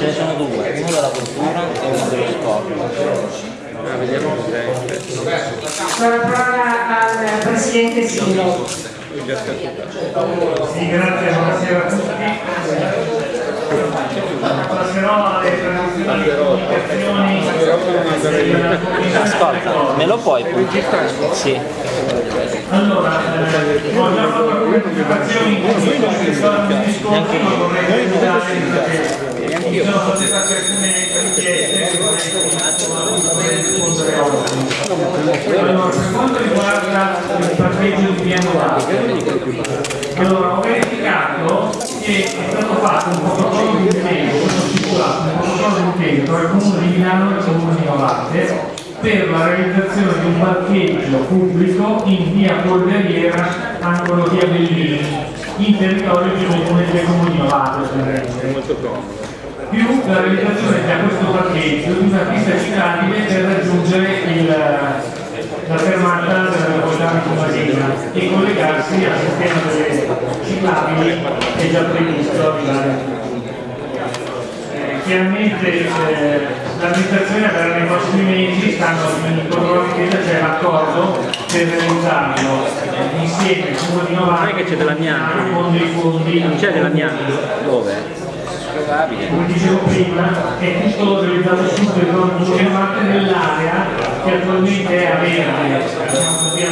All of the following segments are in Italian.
Ce ne sono due, uno della cultura e uno dello sport. Ah, vediamo cos'è. La parola al Presidente Silo. Sì, grazie, buonasera a tutti. Passerò alle tradizionali Ascolta, me lo puoi? Sì. Allora, eh, ho già fatto alcune comunicazioni in cui sono in discorso, ma vorrei precisare che ci sono state alcune richieste che vorrei rispondere oggi. Allora, per quanto riguarda il parcheggio di piano allora ho verificato che è stato fatto un protocollo di impegno, questo stipulato, un protocollo di impegno tra il comune di Milano e il comune di Novate per la realizzazione di un parcheggio pubblico in via Polveriera, angolo via Bellini, in territorio di comune del comune di Novate, ovviamente Molto comodo. Più la realizzazione da questo parcheggio di una pista ciclabile per raggiungere il, la fermata della metropolitana Tomasina e collegarsi al sistema delle ciclabili che è già previsto a Milano. Eh, chiaramente eh, l'amministrazione avverrà nei prossimi mesi, stanno di chiesa, c'è l'accordo per realizzarlo insieme al Comune di Novara con dei fondi Non c'è dell'amianto? Dove? Probabile. come dicevo prima, è tutto realizzato sul territorio di Chiamate nell'area che attualmente è a verde, così,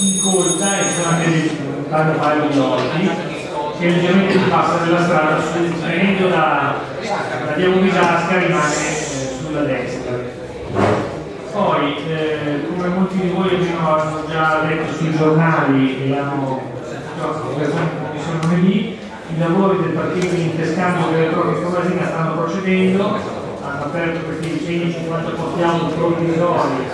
incolta e sono anche dei tanto fare di orti che leggermente si passa della strada venendo da, da via Unisasca rimane eh, sulla destra. Poi, eh, come molti di voi hanno già letto sui giornali e hanno sono lunedì, i lavori del partito di interscambio delle droga Tomasina stanno procedendo, hanno aperto questi 150 posti auto provvisori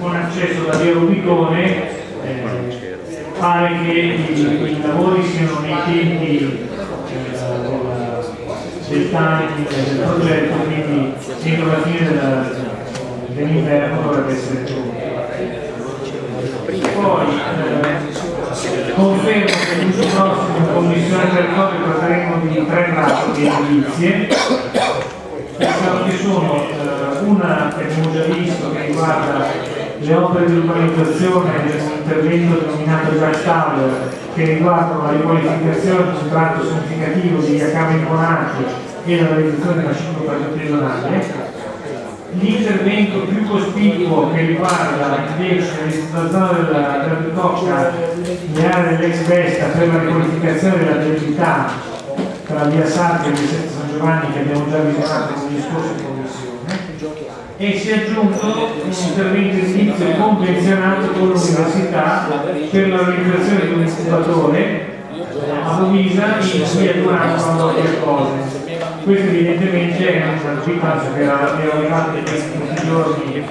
con accesso da via Rubicone, eh, pare che i, i lavori siano nei tempi eh, del, timing del progetto, quindi entro la fine dell'inverno dovrebbe essere pronto. Poi eh, confermo che l'uso prossimo in commissione territorio tratteremo di tre pratiche edilizie Pensavo che sono eh, una che abbiamo già visto che riguarda le opere di urbanizzazione di un intervento denominato Jack Tower che riguardano la riqualificazione di un tratto significativo di Cava Imponati e la realizzazione della ciclo pedonale l'intervento più cospicuo che riguarda la zona della tocca le aree dell'ex Vesta per la riqualificazione della viabilità tra via Sartre e via Sette San Giovanni che abbiamo già visionato con gli scorsi in commissione e si è aggiunto un intervento edilizio convenzionato con l'università per la realizzazione di un incubatore a Lovisa in via Durano altre cose. Questo evidentemente è una richiesta che era arrivata in questi giorni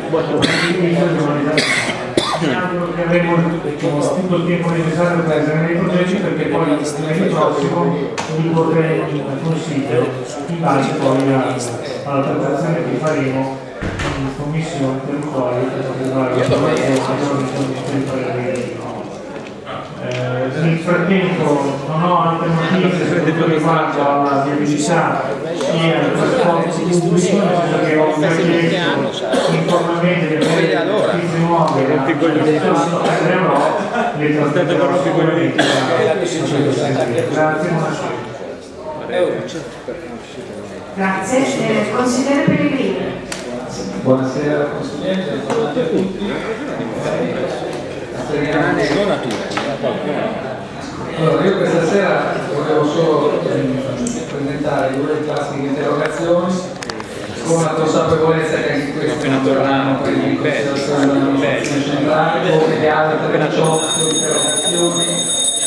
mi auguro che avremo tutto il tempo necessario per esaminare i progetti perché poi il prossimo li porteremo in consiglio in base poi alla trattazione che faremo in commissione quale per quanto riguarda la del parere. Eh, nel frattempo non ho altre notizie per quanto riguarda la viabilità e al trasporto pubblico, che ho già chiesto informalmente che per le notizie nuove prenderò le trasmetterò sicuramente. Grazie, buonasera. Grazie. Eh, consigliere Pellegrini. Buonasera Consigliere, buonasera a tutti. Allora, io questa sera volevo solo ehm, presentare due classiche interrogazioni con la consapevolezza che anche queste non tornano per in considerazione della nostra centrale come le altre 18 interrogazioni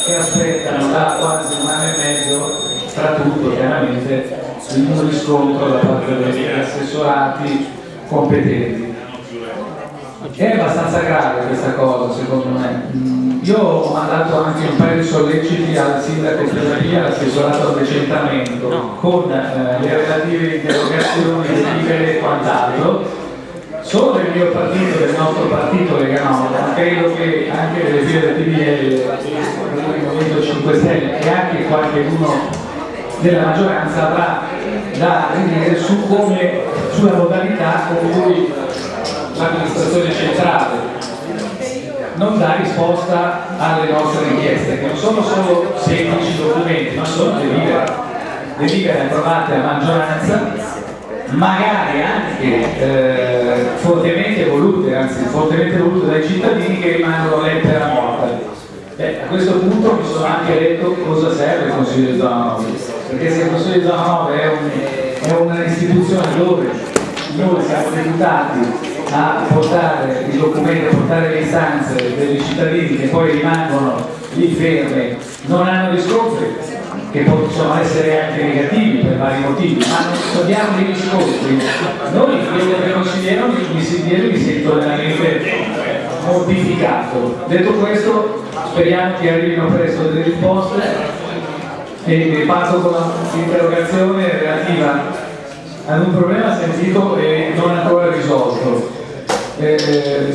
che aspettano da quasi un anno e mezzo tra tutto chiaramente il riscontro da parte degli assessorati competenti. È abbastanza grave questa cosa secondo me. Mm, Io ho mandato anche un paio di solleciti al sindaco Pesania, all'assessorato al decentamento, con eh, le relative interrogazioni, delibere e quant'altro. Solo del mio partito, del nostro partito Lega Nord, credo che anche delle file del PDL, del Movimento 5 Stelle e anche qualche uno della maggioranza avrà da dire su come, sulla modalità con cui l'amministrazione centrale non dà risposta alle nostre richieste, che non sono solo semplici documenti, ma sono delibere, delibere approvate a maggioranza, magari anche eh, fortemente volute, anzi fortemente volute dai cittadini che rimangono lettera morta. Beh, a questo punto mi sono anche detto cosa serve il Consiglio di zona 9, perché se il Consiglio di zona 9 è, un, è un'istituzione dove noi siamo deputati a portare i documenti, a portare le istanze dei cittadini che poi rimangono lì fermi, non hanno riscontri, che possono essere anche negativi per vari motivi, ma non abbiamo dei riscontri. Noi, io come consigliere, mi, mi, mi sento veramente mortificato. Detto questo, speriamo che arrivino presto delle risposte e parto con un'interrogazione relativa ad un problema sentito e non ancora risolto eh,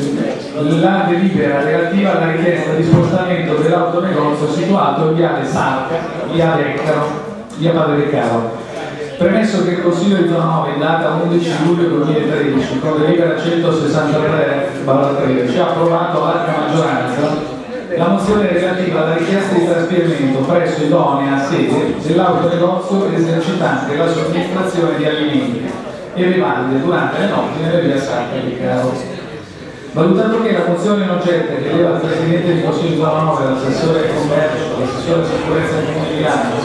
la delibera relativa alla richiesta di spostamento dell'autonegozio situato in viale Sarca, via Leccaro, via Padre Leccaro. Premesso che il Consiglio di zona 9 in data 11 luglio 2013 con delibera 163-13 ha approvato a larga maggioranza la mozione relativa alla richiesta di trasferimento presso idonea sede dell'autonegozio esercitante la somministrazione di alimenti e bevande durante le notti nelle via Sacra di Caro. Valutando che la mozione in oggetto che chiedeva al Presidente di Consiglio zona 9, all'assessore del commercio, all'assessore sicurezza del Comune di Milano,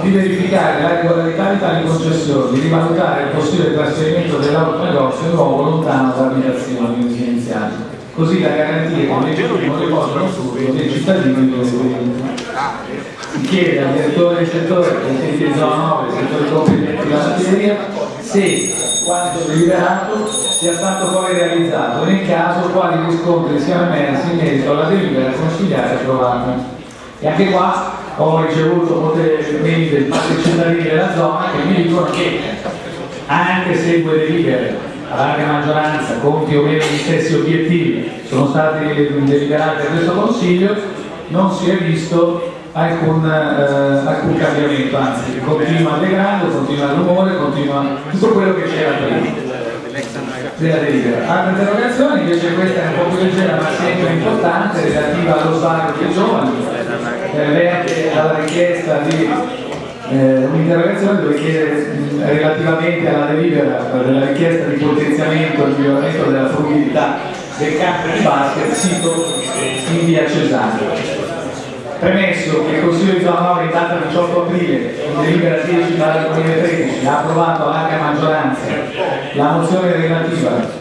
di verificare la regolarità di tali concessioni, di rivalutare il possibile trasferimento dell'autonegozio in luogo lontano da abitazioni residenziali, così da garantire che legittimo riposo notturno dei cittadini di residenti. Si chiede al direttore del settore, Presidente di zona 9, settore competenti della materia, se quanto deliberato sia stato poi realizzato, nel caso quali riscontri siano emersi in merito alla delibera consigliare approvata. E anche qua ho ricevuto molte mail dei cittadini della zona che mi dicono che anche se due delibere a larga maggioranza con più o meno gli stessi obiettivi sono stati deliberati da questo Consiglio, non si è visto alcun, eh, alcun cambiamento, anzi continua il degrado, continua il rumore, continua tutto quello che c'era prima della delibera. Altre interrogazioni, invece questa è un po' più leggera ma sempre importante, relativa allo salario dei giovani, eh, alla richiesta di eh, un'interrogazione dove chiede mh, relativamente alla delibera della richiesta di potenziamento e miglioramento della fruibilità del campo di basket sito in via Cesano. Premesso che il Consiglio di zona 9 in data 18 aprile, in delibera 10 2013, ha approvato a larga maggioranza la mozione relativa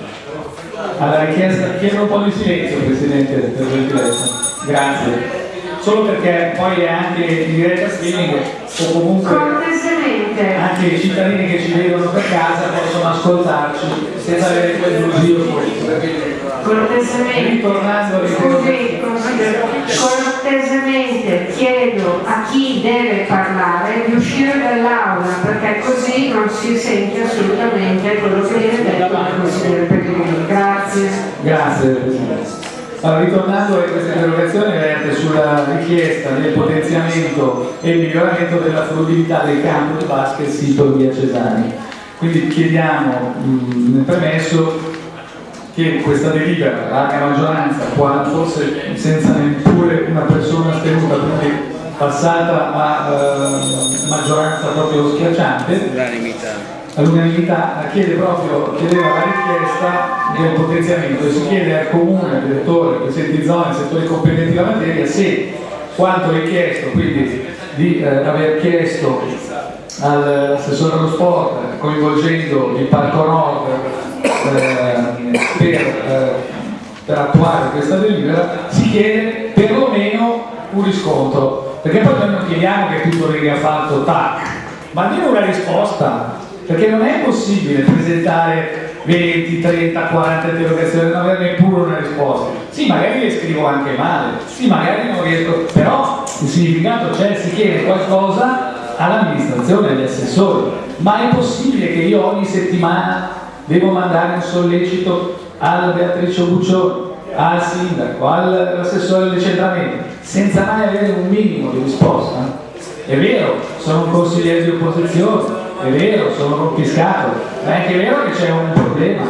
alla richiesta, chiedo un po' di silenzio Presidente per gentilezza, grazie, solo perché poi è anche in diretta streaming o comunque anche i cittadini che ci vedono per casa possono ascoltarci senza avere quel brusio cortesemente, ritornando scusi, cortesemente chiedo a chi deve parlare di uscire dall'aula perché così non si sente assolutamente quello che viene detto dal consigliere Pellegrini. Grazie. Grazie. Allora, ritornando a questa interrogazione verte sulla richiesta del potenziamento e miglioramento della fruibilità del campo di basket sito via Cesani. Quindi chiediamo mh, nel premesso che questa delibera, larga maggioranza, forse senza neppure una persona astenuta, quindi passata a eh, maggioranza proprio schiacciante, all'unanimità chiede proprio, chiedeva la richiesta del potenziamento. E si chiede al comune, al direttore, al presidente di zona, ai settori competenti della materia, se quanto richiesto, quindi di eh, aver chiesto all'assessore allo sport coinvolgendo il Parco Nord eh, per, eh, per, attuare questa delibera si chiede perlomeno un riscontro. Perché poi noi non chiediamo che tutto venga fatto tac ma almeno una risposta perché non è possibile presentare 20, 30, 40 interrogazioni e non avere neppure una risposta. Sì magari le scrivo anche male. Sì magari non riesco però il significato c'è si chiede qualcosa all'amministrazione, agli assessori. Ma è possibile che io ogni settimana devo mandare un sollecito alla Beatrice Buccioni, al sindaco, all'assessore del decentramento, senza mai avere un minimo di risposta. È vero, sono un consigliere di opposizione, è vero, sono rompiscato, ma è anche vero che c'è un problema.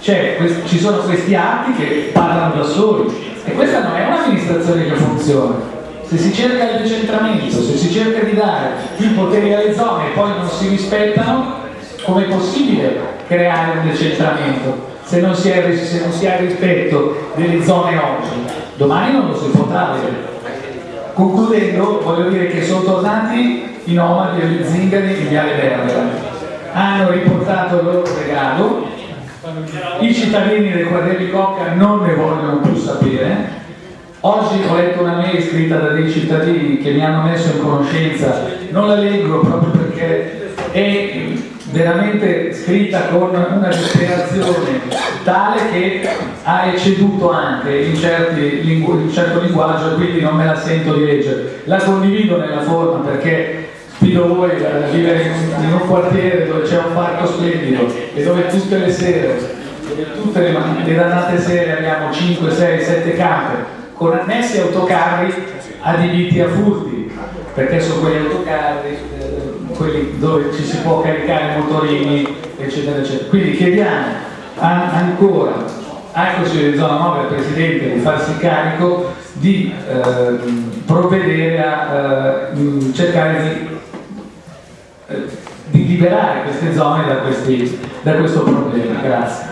Cioè, ci sono questi atti che parlano da soli e questa non è un'amministrazione che funziona. Se si cerca il decentramento, se si cerca di dare più poteri alle zone e poi non si rispettano, com'è possibile creare un decentramento se non si, è, se non si ha rispetto delle zone oggi? Domani non lo si potrà avere. Concludendo, voglio dire che sono tornati i nomadi e gli zingari di Viale Verbera. Hanno riportato il loro regalo, i cittadini del Quadrelli Cocca non ne vogliono più sapere. Oggi ho letto una mail scritta da dei cittadini che mi hanno messo in conoscenza, non la leggo proprio perché è veramente scritta con una disperazione tale che ha ecceduto anche in, certi, in certo linguaggio e quindi non me la sento di leggere. La condivido nella forma perché sfido voi a vivere in un, quartiere dove c'è un parco splendido e dove tutte le sere, tutte le, le dannate sere abbiamo 5, 6, 7 camere con annessi autocarri adibiti a furti perché sono quegli autocarri quelli dove ci si può caricare motorini, eccetera, eccetera. Quindi chiediamo an ancora al Consiglio di zona 9 al Presidente di farsi carico di eh, provvedere a eh, cercare di, eh, di, liberare queste zone da, questi, da questo problema. Grazie.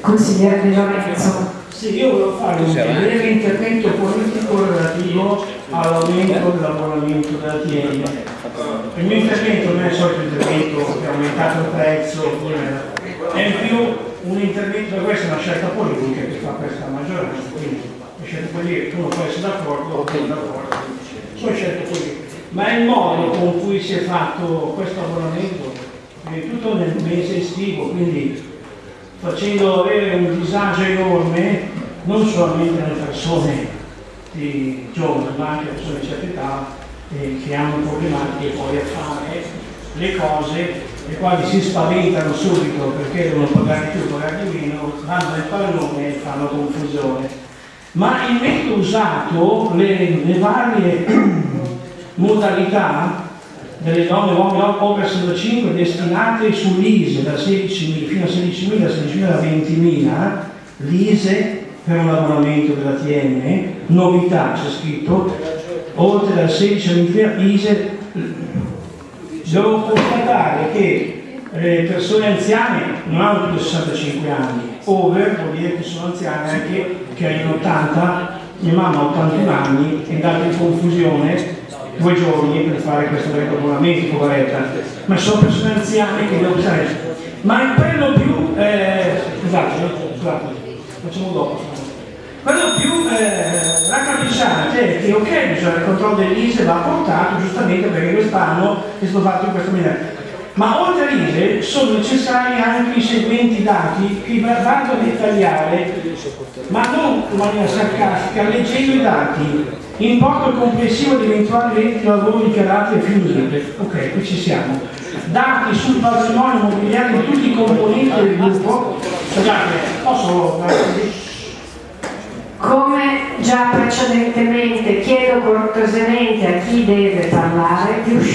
Consigliere Di Lorenzo. Sì, io volevo fare un breve intervento politico relativo all'aumento dell'abbonamento della TN. Il mio intervento non è il solito intervento che ha aumentato il prezzo, è in più un intervento, questa è una scelta politica che fa questa maggioranza, quindi le scelte politiche uno può essere d'accordo o non d'accordo, sono scelte politiche. Ma è il modo con cui si è fatto questo abbonamento, tutto nel mese estivo, quindi facendo avere un disagio enorme non solamente alle persone di giovani ma anche alle persone di certa età eh, che hanno problematiche poi a fare le cose le quali si spaventano subito perché devono pagare più, pagare di meno, vanno nel pallone e fanno confusione. Ma il metodo usato, le, le varie modalità delle donne e uomini over 65 destinate sull'ISE da 16.000 fino a 16.000, da 16.000 a 20.000, l'ISE per un abbonamento della TN, novità c'è scritto, oltre dal 16 a 20.000 ISE, devo constatare che le persone anziane non hanno più di 65 anni, over vuol dire che sono anziane anche che hanno 80, mia mamma ha 81 anni, è andata in confusione due giorni per fare questo abbonamento, poveretta, ma sono persone anziane che devono usare. Ma il quello più, eh, scusate, scusate, facciamo dopo. Quello più eh, raccapricciante è che ok, bisogna il controllo dell'ISE va portato giustamente perché quest'anno è stato fatto in questa maniera. Ma oltre all'ISE sono necessari anche i seguenti dati che vado a dettagliare, ma non in maniera sarcastica, leggendo i dati Importo complessivo di eventuali redditi di lavoro dichiarati e finite. Ok, qui ci siamo. Dati sul patrimonio immobiliare di tutti i componenti del gruppo. Scusate, posso... Come già precedentemente chiedo cortesemente a chi deve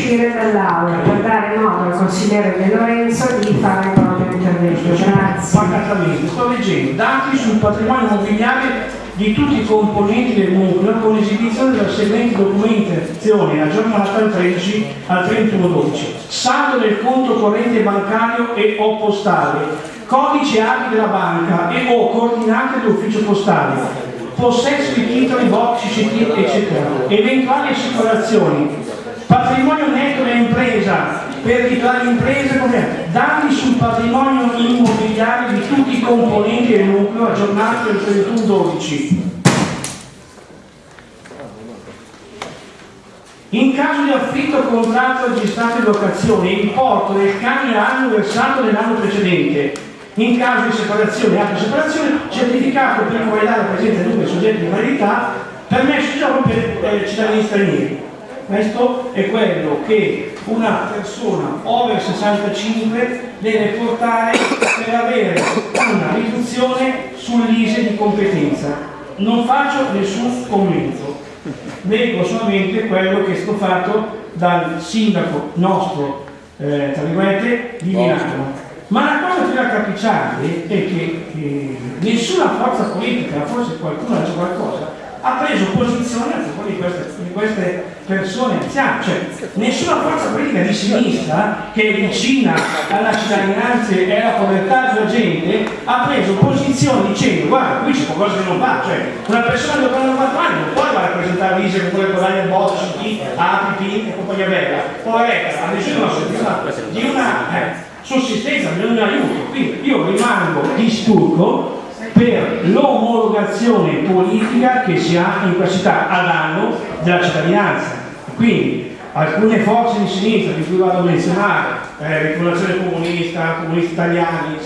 uscire dall'aula per dare modo al consigliere De Lorenzo di fare il proprio intervento. Grazie. Pacatamente, sto leggendo dati sul patrimonio immobiliare di tutti i componenti del nucleo con esibizione della seguente documentazione aggiornata dal 13 al 31 12 saldo del conto corrente bancario e o postale codice API della banca e o coordinate dell'ufficio postale possesso di titoli, box, eccetera eventuali assicurazioni patrimonio netto dell'impresa per dichiarare l'impresa come dati sul patrimonio immobiliare di tutti i componenti del nucleo aggiornati al 31-12. In caso di affitto contratto registrato di locazione, importo del canone anno versato nell'anno precedente. In caso di separazione e altra separazione, certificato per validare la presenza di due soggetti di validità, permesso di lavoro per eh, cittadini stranieri. Questo è quello che una persona over 65 deve portare per avere una riduzione sull'ISE di competenza. Non faccio nessun commento. leggo solamente quello che è stato fatto dal sindaco nostro, eh, tra virgolette, di Milano. Ma la cosa più raccapricciante è che eh, nessuna forza politica, forse qualcuno ha detto qualcosa, ha preso posizione a favore di queste, di queste persone anziane, cioè nessuna forza politica di sinistra che è vicina alla cittadinanza e alla povertà della gente ha preso posizione dicendo guarda qui c'è qualcosa che non va, cioè una persona di 94 anni non può andare a presentare l'ISE con quelle guadagna il botto su chi APP e compagnia bella, poveretta, ha deciso di una eh, sussistenza, di un aiuto, quindi io rimango di stucco per l'omologazione politica che si ha in questa città a danno della cittadinanza. Quindi alcune forze di sinistra di cui vado a menzionare, eh, rifondazione comunista, comunisti italiani,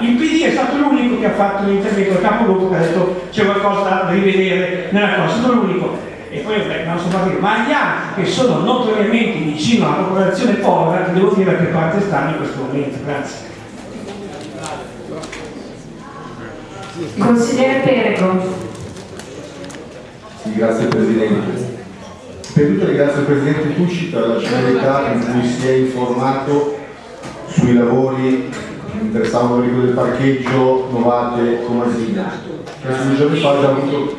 il PD è stato l'unico che ha fatto l'intervento al capogruppo che ha detto c'è qualcosa da rivedere nella cosa, è stato l'unico. E poi beh, non so partito, ma gli altri che sono notoriamente vicino alla popolazione povera, devo dire a che parte stanno in questo momento. Grazie. Consigliere Perego. Sì, grazie Presidente. Per tutto ringrazio il Presidente Tucci per la celerità in cui si è informato sui lavori che interessavano il del parcheggio Novate Comasina. Questo due giorni fa già avuto...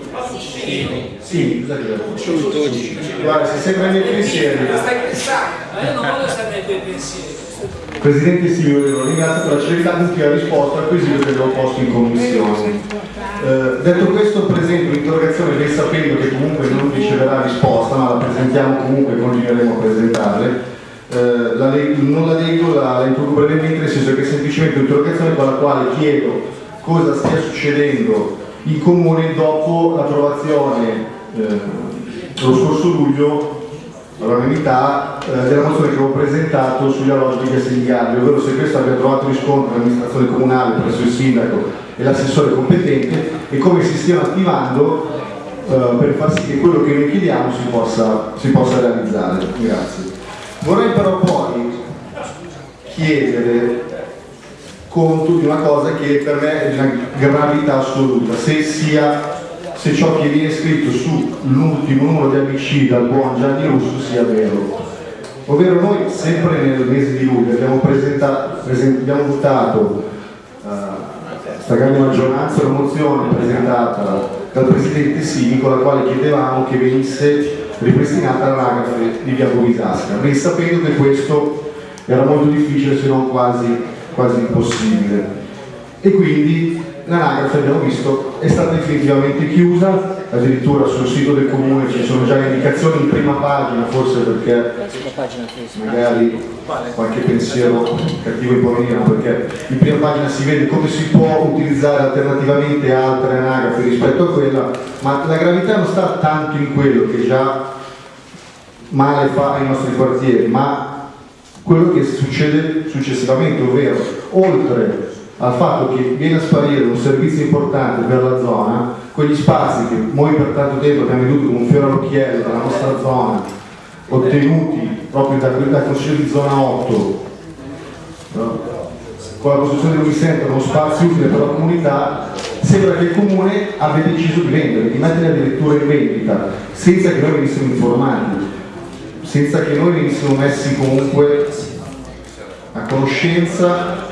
Sì, cosa che Guarda, se sembra i miei pensieri. Io non voglio stare nei tuoi pensieri. Presidente lo ringrazio per la celerità con cui ha risposto al quesito che avevo posto in commissione. Eh, detto questo presento l'interrogazione ben sapendo che comunque non riceverà risposta, ma la presentiamo comunque e continueremo a presentarle. Eh, la non la leggo, la, la introduco brevemente, nel senso che è semplicemente un'interrogazione con la quale chiedo cosa stia succedendo in comune dopo l'approvazione eh, lo scorso luglio all'unanimità eh, della mozione che avevo presentato sugli alloggi di Castigliani, ovvero se questo abbia trovato riscontro nell'amministrazione comunale presso il sindaco e l'assessore competente e come si stiano attivando eh, per far sì che quello che noi chiediamo si possa, si possa realizzare. Grazie. Vorrei però poi chiedere conto di una cosa che per me è di una gravità assoluta, se sia se ciò che viene scritto sull'ultimo numero di ABC dal buon Gianni Russo sia vero. Ovvero noi sempre nel mese di luglio abbiamo, abbiamo votato uh, questa grande maggioranza una mozione presentata dal Presidente Sini con la quale chiedevamo che venisse ripristinata l'anagrafe di Via Bovisasca, ben sapendo che questo era molto difficile se non quasi, quasi impossibile. E quindi l'anagrafe abbiamo visto è stata definitivamente chiusa, addirittura sul sito del comune ci sono già indicazioni in prima pagina, forse perché magari qualche pensiero cattivo imponino, perché in prima pagina si vede come si può utilizzare alternativamente altre anagrafe rispetto a quella, ma la gravità non sta tanto in quello che già male fa ai nostri quartieri, ma quello che succede successivamente, ovvero oltre al fatto che viene a sparire un servizio importante per la zona, quegli spazi che noi per tanto tempo abbiamo veduto come un fiore all'occhiello della nostra zona, ottenuti proprio da, dal Consiglio di zona 8, no? con la costruzione di un centro, uno spazio utile per la comunità, sembra che il comune abbia deciso di vendere, di mettere addirittura in vendita, senza che noi venissimo informati, senza che noi venissimo messi comunque a conoscenza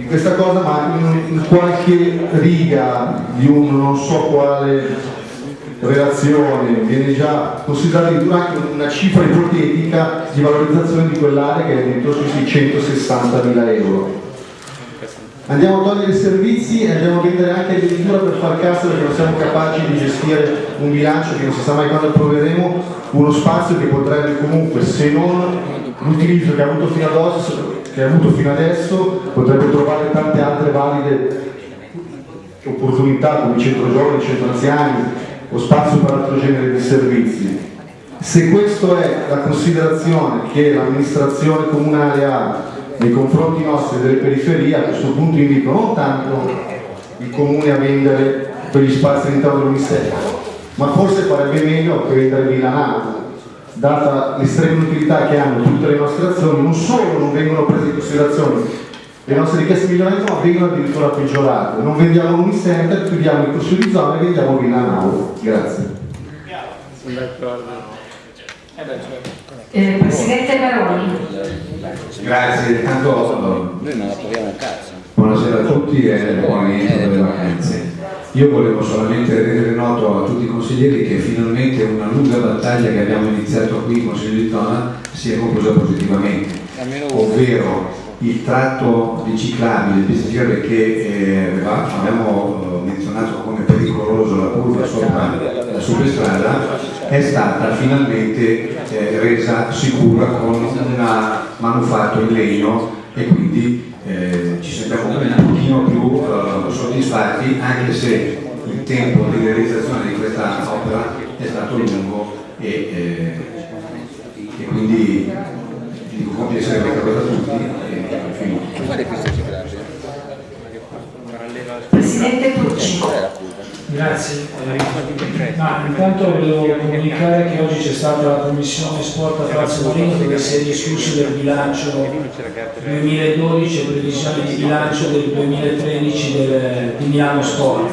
di questa cosa, ma in, in qualche riga di un non so quale relazione viene già considerata addirittura anche una cifra ipotetica di valorizzazione di quell'area che è dentro sui 660 mila euro. Andiamo a togliere i servizi e andiamo a vendere anche addirittura per far cassa perché non siamo capaci di gestire un bilancio che non si sa mai quando approveremo, uno spazio che potrebbe comunque, se non l'utilizzo che ha avuto fino ad oggi, che ha avuto fino adesso potrebbe trovare tante altre valide opportunità come centro giovani, centro anziani o spazio per altro genere di servizi. Se questa è la considerazione che l'amministrazione comunale ha nei confronti nostri delle periferie, a questo punto invito non tanto il comune a vendere quegli spazi all'interno dell'Unisex, ma forse farebbe meglio che vendere Milanato, data l'estrema utilità che hanno tutte le nostre azioni, non solo non vengono prese in considerazione le nostre richieste di miglioramento, ma vengono addirittura peggiorate. Non vendiamo un center, chiudiamo il corso di zona e vendiamo Villa Nau. Grazie. Eh, Presidente Baroni. Grazie, tanto Noi non la proviamo un cazzo. buonasera a tutti e buon rientro delle vacanze. Io volevo solamente rendere noto a tutti i consiglieri che finalmente una lunga battaglia che abbiamo iniziato qui in Consiglio di Zona si è conclusa positivamente, ovvero il tratto di ciclabile, pista ciclabile che eh, abbiamo eh, menzionato come pericoloso la curva sopra la superstrada è stata finalmente eh, resa sicura con un manufatto in legno e quindi soddisfatti anche se il tempo di realizzazione di questa opera è stato lungo e, eh, e quindi dico compie essere questa cosa a tutti e finito. Presidente Tucci. Grazie. Ma intanto volevo comunicare che oggi c'è stata la commissione sport a Palazzo Marino dove si è discusso del bilancio 2012 e previsioni di bilancio del 2013 del- di Milano Sport.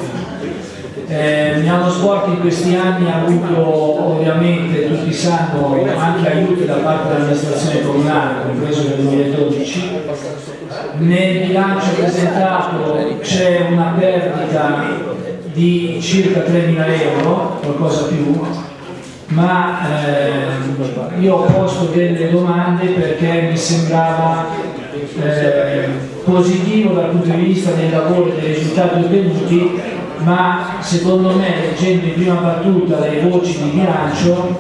Eh, Milano Sport in questi anni ha avuto ovviamente, tutti sanno, anche aiuti da parte dell'amministrazione comunale, compreso nel 2012. Nel bilancio presentato c'è una perdita di circa 3.000 euro, qualcosa più, ma ehm, io ho posto delle domande perché mi sembrava eh, positivo dal punto di vista del lavoro e dei risultati ottenuti, ma secondo me, leggendo in prima battuta le voci di bilancio,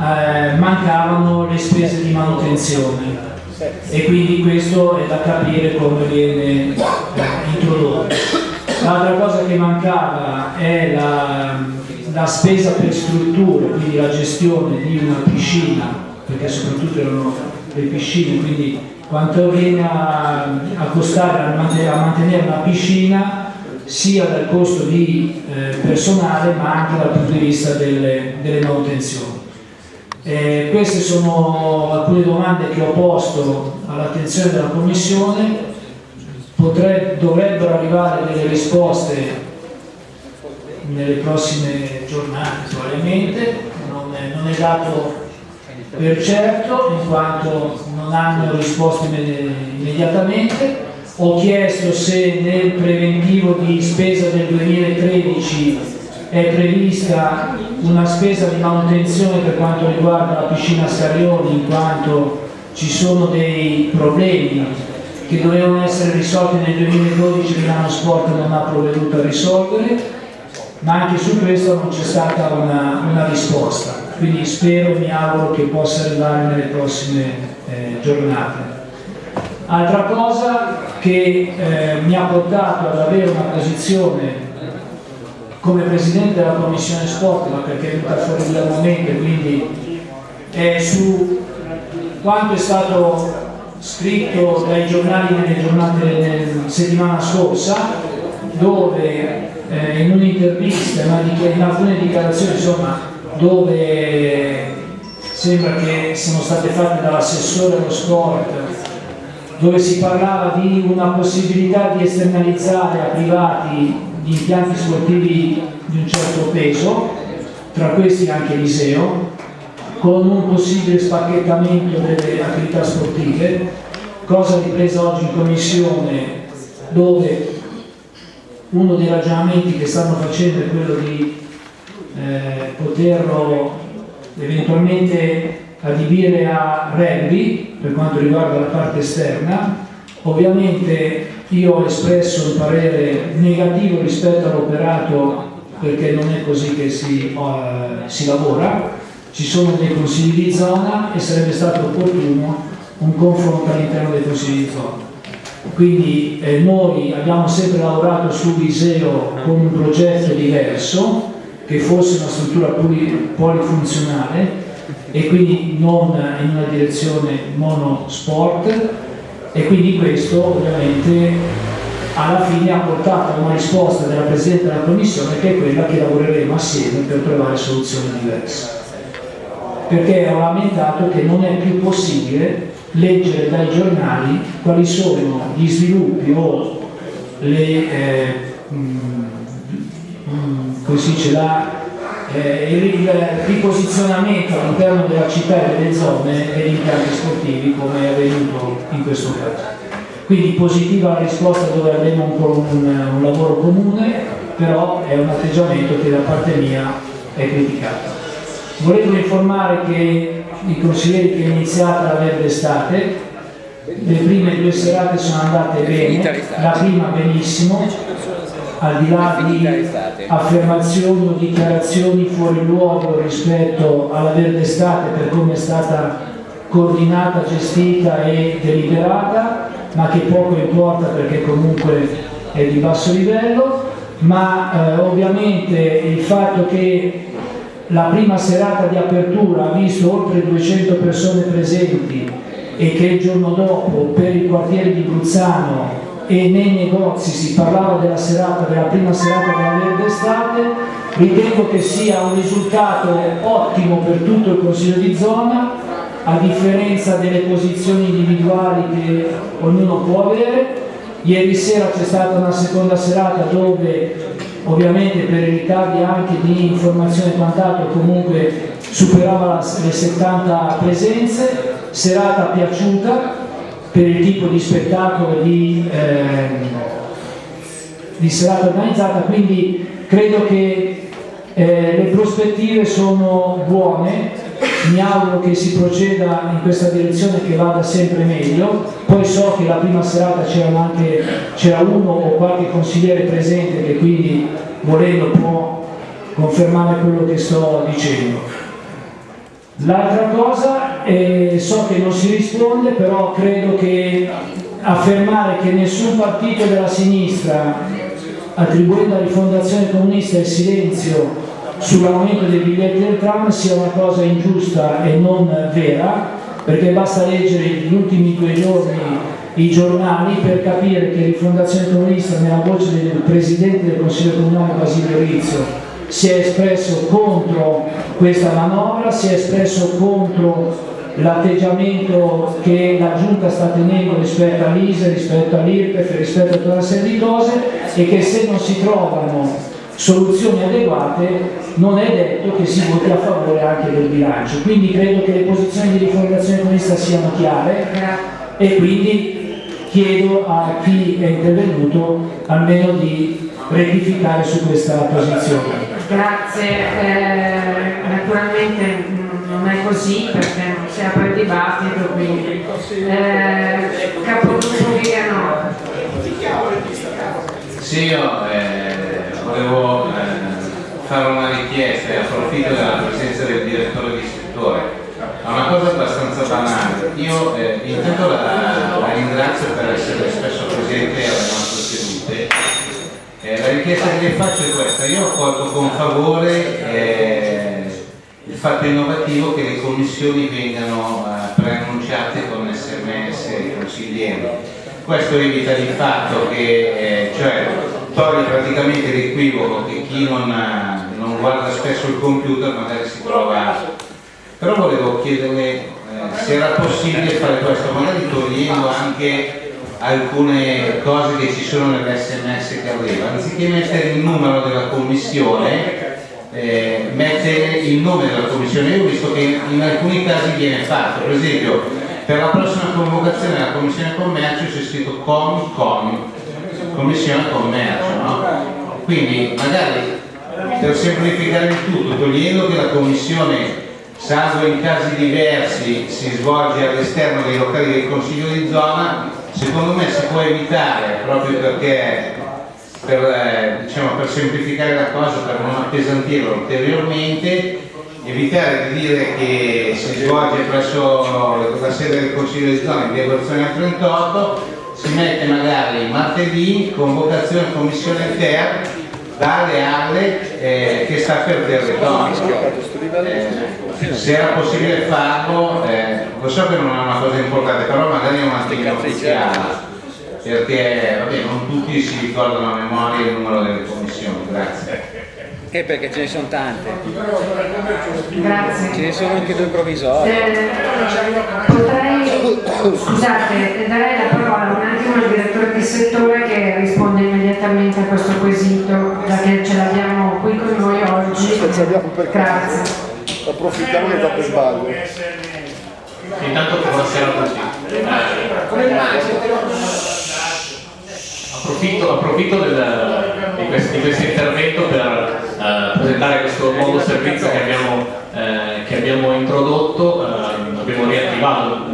eh, mancavano le spese di manutenzione e quindi questo è da capire come viene eh, introdotto. L'altra cosa che mancava è la, la spesa per strutture, quindi la gestione di una piscina, perché soprattutto erano le piscine, quindi quanto viene a, a costare a mantenere, una piscina sia dal costo di eh, personale ma anche dal punto di vista delle, delle manutenzioni. Eh, queste sono alcune domande che ho posto all'attenzione della Commissione, Potre- dovrebbero arrivare delle risposte nelle prossime giornate probabilmente, non è, non è dato per certo in quanto non hanno risposto imme- immediatamente. Ho chiesto se nel preventivo di spesa del 2013 è prevista una spesa di manutenzione per quanto riguarda la piscina Scarioni in quanto ci sono dei problemi che dovevano essere risolti nel 2012 Milano Sport non ha provveduto a risolvere. Ma anche su questo non c'è stata una, una risposta. Quindi spero, mi auguro che possa arrivare nelle prossime eh, giornate. Altra cosa che eh, mi ha portato ad avere una posizione come Presidente della Commissione Sport, ma perché è venuta fuori da momento, quindi è su quanto è stato scritto dai giornali nelle giornate della settimana scorsa, dove eh, in un'intervista, ma in alcune dichiarazioni, insomma, dove sembra che siano state fatte dall'assessore allo sport, dove si parlava di una possibilità di esternalizzare a privati gli impianti sportivi di un certo peso, tra questi anche l'Iseo, con un possibile spacchettamento delle attività sportive, cosa ripresa oggi in commissione dove uno dei ragionamenti che stanno facendo è quello di eh, poterlo eventualmente adibire a rugby per quanto riguarda la parte esterna. Ovviamente io ho espresso un parere negativo rispetto all'operato perché non è così che si, eh, si lavora, ci sono dei consigli di zona e sarebbe stato opportuno un confronto all'interno dei consigli di zona. Quindi eh, noi abbiamo sempre lavorato su Viseo con un progetto diverso, che fosse una struttura poli- polifunzionale e quindi non in una direzione monosport e quindi questo ovviamente alla fine ha portato a una risposta della Presidente della Commissione che è quella che lavoreremo assieme per trovare soluzioni diverse perché ho lamentato che non è più possibile leggere dai giornali quali sono gli sviluppi o le, eh, mm, mm, come si dice, la, eh, il, il riposizionamento all'interno della città e delle zone degli impianti sportivi come è avvenuto in questo caso. Quindi positiva la risposta dove avremo un, un, un lavoro comune, però è un atteggiamento che da parte mia è criticato. Volevo informare che i consiglieri che è iniziata la verde estate, le prime due serate sono andate bene, la prima benissimo, al di là di affermazioni o dichiarazioni fuori luogo rispetto alla verde estate per come è stata coordinata, gestita e deliberata, ma che poco importa perché comunque è di basso livello, ma eh, ovviamente il fatto che la prima serata di apertura ha visto oltre 200 persone presenti e che il giorno dopo per i quartieri di Bruzzano e nei negozi si parlava della serata, della prima serata della verde estate, ritengo che sia un risultato ottimo per tutto il Consiglio di zona, a differenza delle posizioni individuali che ognuno può avere. Ieri sera c'è stata una seconda serata dove ovviamente per i ritardi anche di informazione e quant'altro comunque superava le 70 presenze, serata piaciuta per il tipo di spettacolo di, eh, di serata organizzata, quindi credo che eh, le prospettive sono buone, mi auguro che si proceda in questa direzione che vada sempre meglio, poi so che la prima serata c'era uno o qualche consigliere presente che quindi volendo può confermare quello che sto dicendo. L'altra cosa, eh, so che non si risponde, però credo che affermare che nessun partito della sinistra, attribuendo alla rifondazione comunista il silenzio sull'aumento dei biglietti del tram sia una cosa ingiusta e non vera, perché basta leggere gli ultimi due giorni i giornali per capire che Rifondazione Comunista nella voce del Presidente del Consiglio Comunale Basilio Rizzo si è espresso contro questa manovra, si è espresso contro l'atteggiamento che la Giunta sta tenendo rispetto all'ISE, rispetto all'IRPEF, rispetto a tutta una serie di cose e che se non si trovano soluzioni adeguate non è detto che si voti a favore anche del bilancio. Quindi credo che le posizioni di rifondazione comunista siano chiare e quindi chiedo a chi è intervenuto almeno di rettificare su questa posizione. Grazie, eh, naturalmente non è così perché non si apre il dibattito, quindi eh, capogruppo Vigano. Sì, io eh, volevo eh, fare una richiesta e approfitto della presenza del direttore di settore. È una cosa abbastanza banale. Io eh, intanto la, la ringrazio per essere spesso presente alle nostre sedute eh, la richiesta che faccio è questa, io ho colto con favore eh, il fatto innovativo che le commissioni vengano eh, preannunciate con sms consiglieri. Questo evita il fatto che, eh, cioè, toglie praticamente l'equivoco che chi non, non, guarda spesso il computer magari si trova... Però volevo chiederle eh, se era possibile fare questo, magari togliendo anche alcune cose che ci sono nell'SMS che arriva, anziché mettere il numero della commissione, eh, mettere il nome della commissione. Io ho visto che in alcuni casi viene fatto, per esempio per la prossima convocazione della commissione commercio c'è scritto COM, COM, commissione commercio, no? Quindi magari per semplificare il tutto, togliendo che la commissione salvo in casi diversi si svolge all'esterno dei locali del Consiglio di zona, secondo me si può evitare proprio perché per, eh, diciamo, per semplificare la cosa, per non appesantirla ulteriormente, evitare di dire che si svolge presso la sede del Consiglio di zona in via Gozzone 38, si mette magari martedì convocazione commissione ter dalle alle eh, che sta per territorio. Eh, se era possibile farlo, eh, lo so che non è una cosa importante, però magari è un attimino ufficiale, perché vabbè, non tutti si ricordano a memoria il numero delle commissioni, grazie. Eh perché ce ne sono tante. Grazie. Ce ne sono anche due provvisori. Eh, potrei, scusate, darei la parola un attimo al direttore di settore che risponde immediatamente a questo quesito, già che ce l'abbiamo qui con noi oggi. Grazie. Approfittiamo che troppo sbaglio. Intanto buonasera a tutti. Approfitto, approfitto del, di, questo, di, questo, intervento per uh, presentare questo nuovo servizio che abbiamo, eh, che abbiamo introdotto, uh, abbiamo riattivato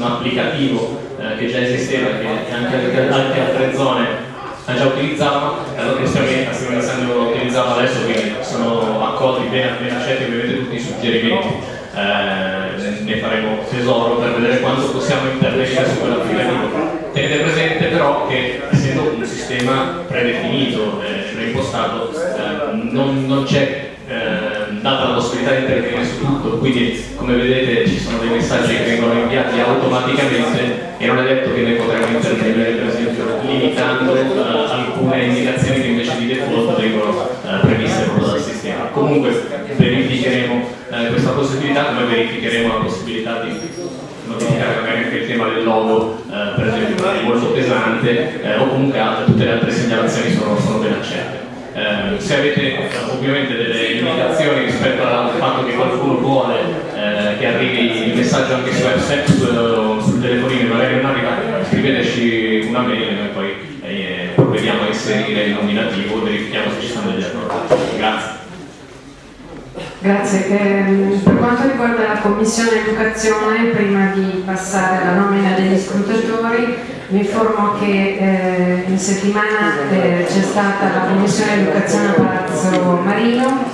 un, applicativo uh, che già esisteva che anche, anche altre zone già utilizzavano, allora stiamo, stiamo iniziando a utilizzarlo adesso, quindi sono accolti bene, bene accetti ovviamente tutti i suggerimenti. Eh, ne faremo tesoro per vedere quanto possiamo intervenire su quell'applicativo. Tenete presente però che essendo un sistema predefinito, eh, preimpostato, eh, non, non c'è eh, data la possibilità di intervenire su tutto, quindi come vedete ci sono dei messaggi che vengono inviati automaticamente e non è detto che noi potremo intervenire per esempio limitando eh, alcune indicazioni che invece di default vengono eh, previste proprio dal sistema. Comunque verificheremo eh, questa possibilità come verificheremo la possibilità di notificare magari anche il tema del logo, eh, per esempio, molto pesante, eh, o comunque tutte le altre segnalazioni sono, sono ben accette. Eh, se avete eh, ovviamente delle indicazioni rispetto al fatto che qualcuno vuole eh, che arrivi il messaggio anche su WhatsApp sul, sul telefonino magari non arriva, scriveteci una mail e noi poi eh, provvediamo a inserire il nominativo verifichiamo se ci sono degli errori. Grazie. Grazie. Eh, per quanto riguarda la Commissione Educazione, prima di passare alla nomina degli scrutatori, vi informo che eh, in settimana eh, c'è stata la Commissione Educazione a Palazzo Marino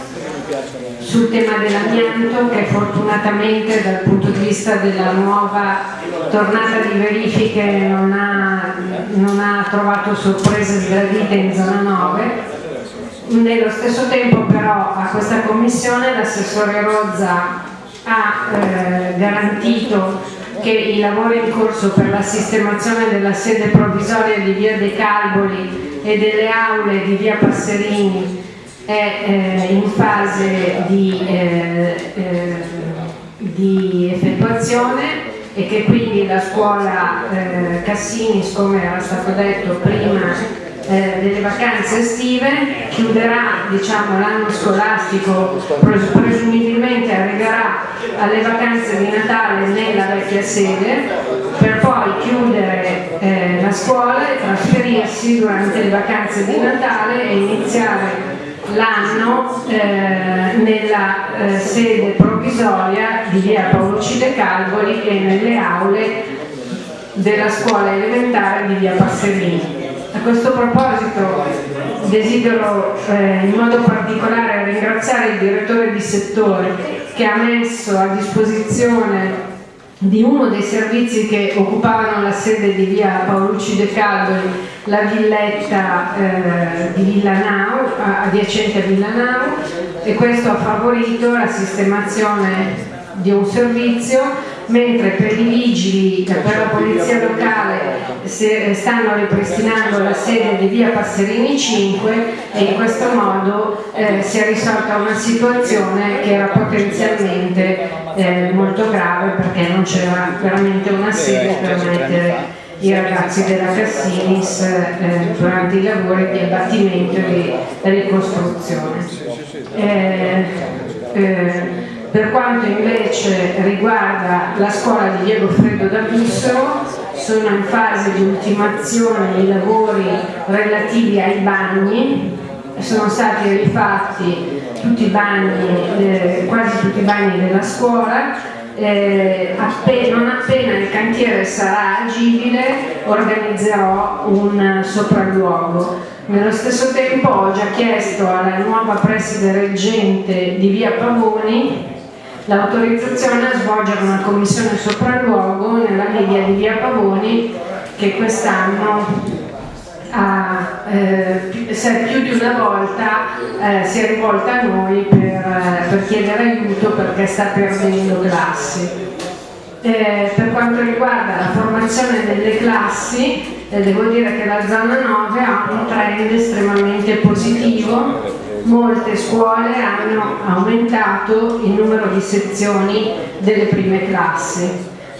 sul tema dell'amianto che fortunatamente dal punto di vista della nuova tornata di verifiche non ha, non ha trovato sorprese sgradite in zona 9 nello stesso tempo però a questa commissione l'assessore Rozza ha eh, garantito che i lavori in corso per la sistemazione della sede provvisoria di via dei Calboli e delle aule di via Passerini è eh, in fase di, eh, eh di, effettuazione e che quindi la scuola eh, Cassinis, come era stato detto prima, eh, delle vacanze estive, chiuderà diciamo, l'anno scolastico, presumibilmente arriverà alle vacanze di Natale nella vecchia sede, per poi chiudere eh, la scuola e trasferirsi durante le vacanze di Natale e iniziare l'anno eh, nella eh, sede provvisoria di via Paolo Cide Calvoli e nelle aule della scuola elementare di via Passerini. A questo proposito desidero eh, in modo particolare ringraziare il direttore di settore che ha messo a disposizione di uno dei servizi che occupavano la sede di via Paolucci De Calvoli, la villetta eh, di Villanao, adiacente a Villanao, e questo ha favorito la sistemazione di un servizio mentre per i vigili, per la polizia locale stanno ripristinando la sede di via Passerini 5 e in questo modo eh, si è risolta una situazione che era potenzialmente eh, molto grave perché non c'era veramente una sede per mettere i ragazzi della Cassinis eh, durante i lavori di abbattimento e di ricostruzione. Eh, eh, per quanto invece riguarda la scuola di Diego Freddo da Bissero, sono in fase di ultimazione i lavori relativi ai bagni, sono stati rifatti tutti i bagni, eh, quasi tutti i bagni della scuola, eh, appena, non appena il cantiere sarà agibile organizzerò un sopralluogo. Nello stesso tempo ho già chiesto alla nuova preside reggente di via Pavoni l'autorizzazione a svolgere una commissione sopralluogo nella media di via Pavoni che quest'anno eh, più di una volta eh, si è rivolta a noi per, eh, per, chiedere aiuto perché sta perdendo classi. Eh, per quanto riguarda la formazione delle classi, eh, devo dire che la zona 9 ha un trend estremamente positivo molte scuole hanno aumentato il numero di sezioni delle prime classi.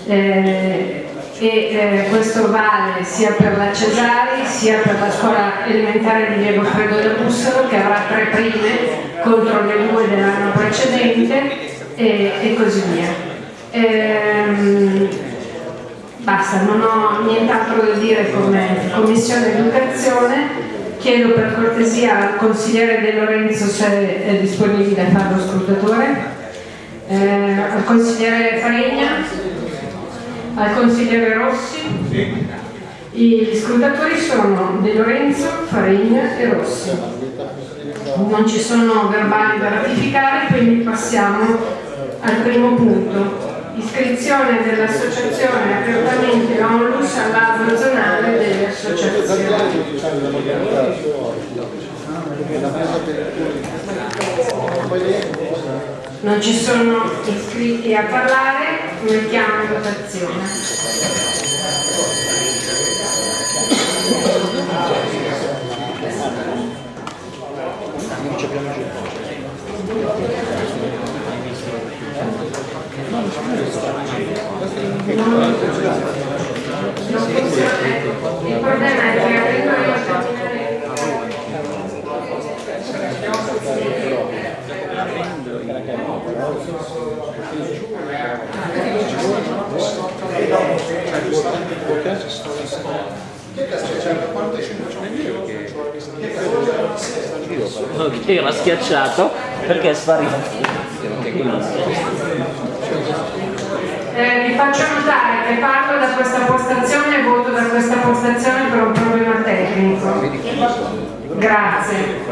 Eh, e eh, questo vale sia per la Cesari sia per la scuola elementare di Diego Fredo da Bussolo che avrà tre prime contro le due dell'anno precedente e, e così via. Ehm, basta, non ho nient'altro da dire come Commissione Educazione. Chiedo per cortesia al consigliere De Lorenzo se è disponibile a fare lo scrutatore, eh, al consigliere Faregna, al consigliere Rossi. Gli scrutatori sono De Lorenzo, Faregna e Rossi. Non ci sono verbali da ratificare, quindi passiamo al primo punto. Iscrizione dell'associazione apertamente onlus all'albo zonale delle associazioni. Non ci sono iscritti a parlare, mettiamo in votazione. Non funziona. Il io l'ha schiacciato perché è sparito. Eh, vi faccio notare che parlo da questa postazione e voto da questa postazione per un problema tecnico. Grazie.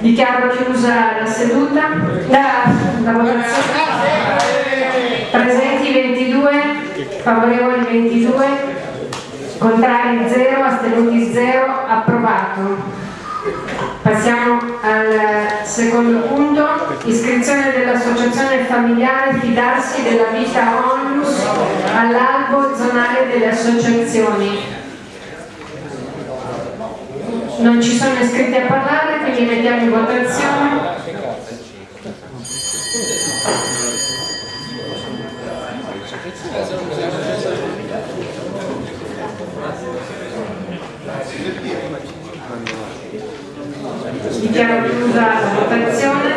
Dichiaro chiusa la seduta. La, la votazione. Presenti 22, favorevoli 22, contrari 0, astenuti 0, approvato. Passiamo al secondo punto, iscrizione dell'associazione familiare Fidarsi della vita onlus all'albo zonale delle associazioni. Non ci sono iscritti a parlare, quindi mettiamo in votazione. Dichiaro chiusa la votazione.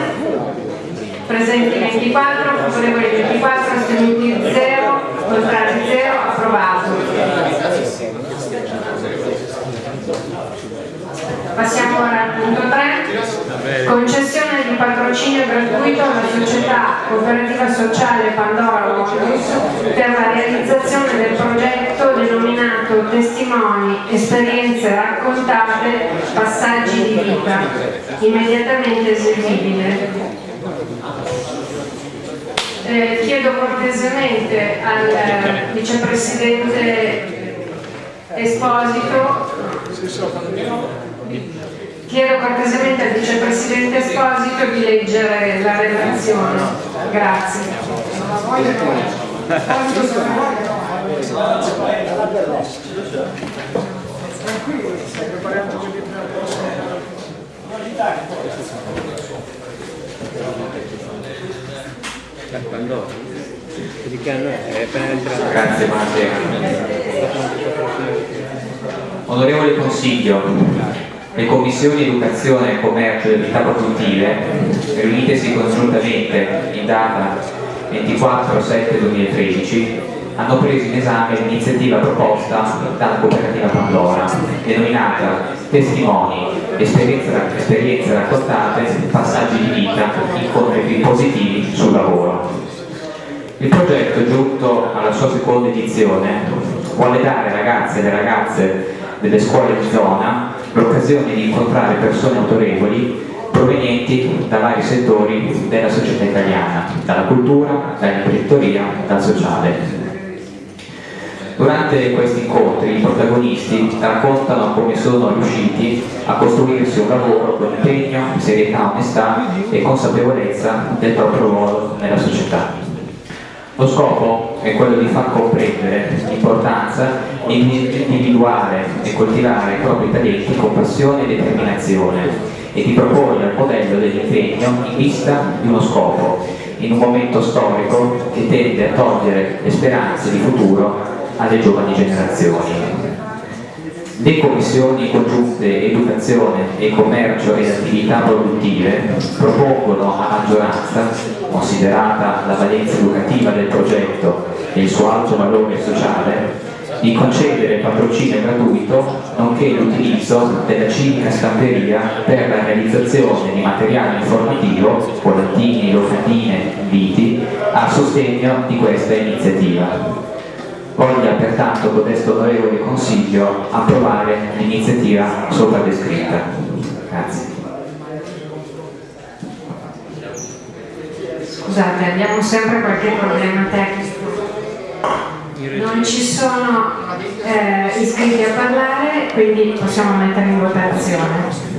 Presenti 24, favorevoli 24, astenuti 0, contrari 0, approvato. Passiamo ora al punto 3. Concessione di patrocinio gratuito alla società cooperativa sociale Pandora Onlus per la realizzazione del progetto denominato Testimoni, esperienze raccontate, passaggi di vita, immediatamente eseguibile. Eh, chiedo cortesemente al vicepresidente Esposito chiedo cortesemente al vicepresidente Esposito di leggere la relazione grazie. Grazie buonasera. Onorevole Consiglio, le commissioni Educazione, Commercio e Attività Produttive, riunitesi congiuntamente in data 24-7-2013, hanno preso in esame l'iniziativa proposta dalla cooperativa Pandora, denominata Testimoni, esperienze, raccontate, passaggi di vita, incontri positivi sul lavoro. Il progetto, giunto alla sua seconda edizione, vuole dare ai ragazzi e alle ragazze delle scuole di zona l'occasione di incontrare persone autorevoli provenienti da vari settori della società italiana, dalla cultura, dall'imprenditoria, dal sociale. Durante questi incontri i protagonisti raccontano come sono riusciti a costruirsi un lavoro con impegno, serietà, onestà e consapevolezza del proprio ruolo nella società. Lo scopo è quello di far comprendere l'importanza di individuare e coltivare i propri talenti con passione e determinazione e di proporre il modello dell'impegno in vista di uno scopo, in un momento storico che tende a togliere le speranze di futuro alle giovani generazioni. Le commissioni congiunte educazione e commercio e attività produttive propongono a maggioranza, considerata la valenza educativa del progetto e il suo alto valore sociale, di concedere patrocinio gratuito nonché l'utilizzo della civica stamperia per la realizzazione di materiale informativo, volantini, locandine, inviti, a sostegno di questa iniziativa. Voglia pertanto codesto onorevole Consiglio approvare l'iniziativa sopra descritta. Grazie. Scusate, abbiamo sempre qualche problema tecnico. Non ci sono eh, iscritti a parlare, quindi possiamo mettere in votazione.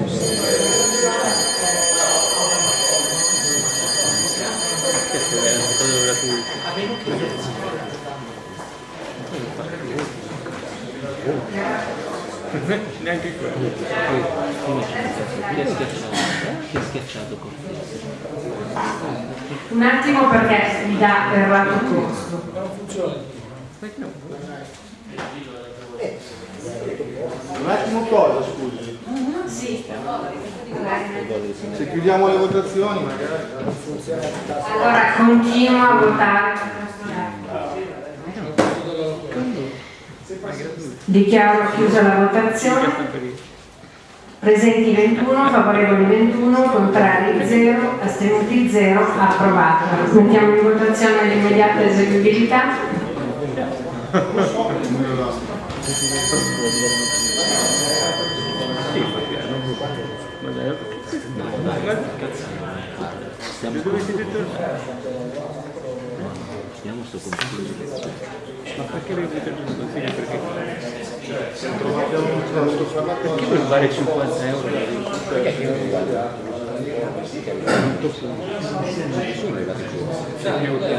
Neanche quello. Chi è schiacciato? Chi è schiacciato Cortese? Un attimo perché mi dà errato corso. Un attimo cosa, scusi? Sì. Se chiudiamo le votazioni magari. Allora continuo a votare. Dichiaro chiusa la votazione. Presenti 21, favorevoli 21, contrari 0, astenuti 0, approvata. Mettiamo in votazione l'immediata eseguibilità. Stiamo Stiamo sto consiglio. Ma perché Aquilo vale 50 euros. O que é que aquilo? Devi mettere il consiglio? Perché? Perché vuoi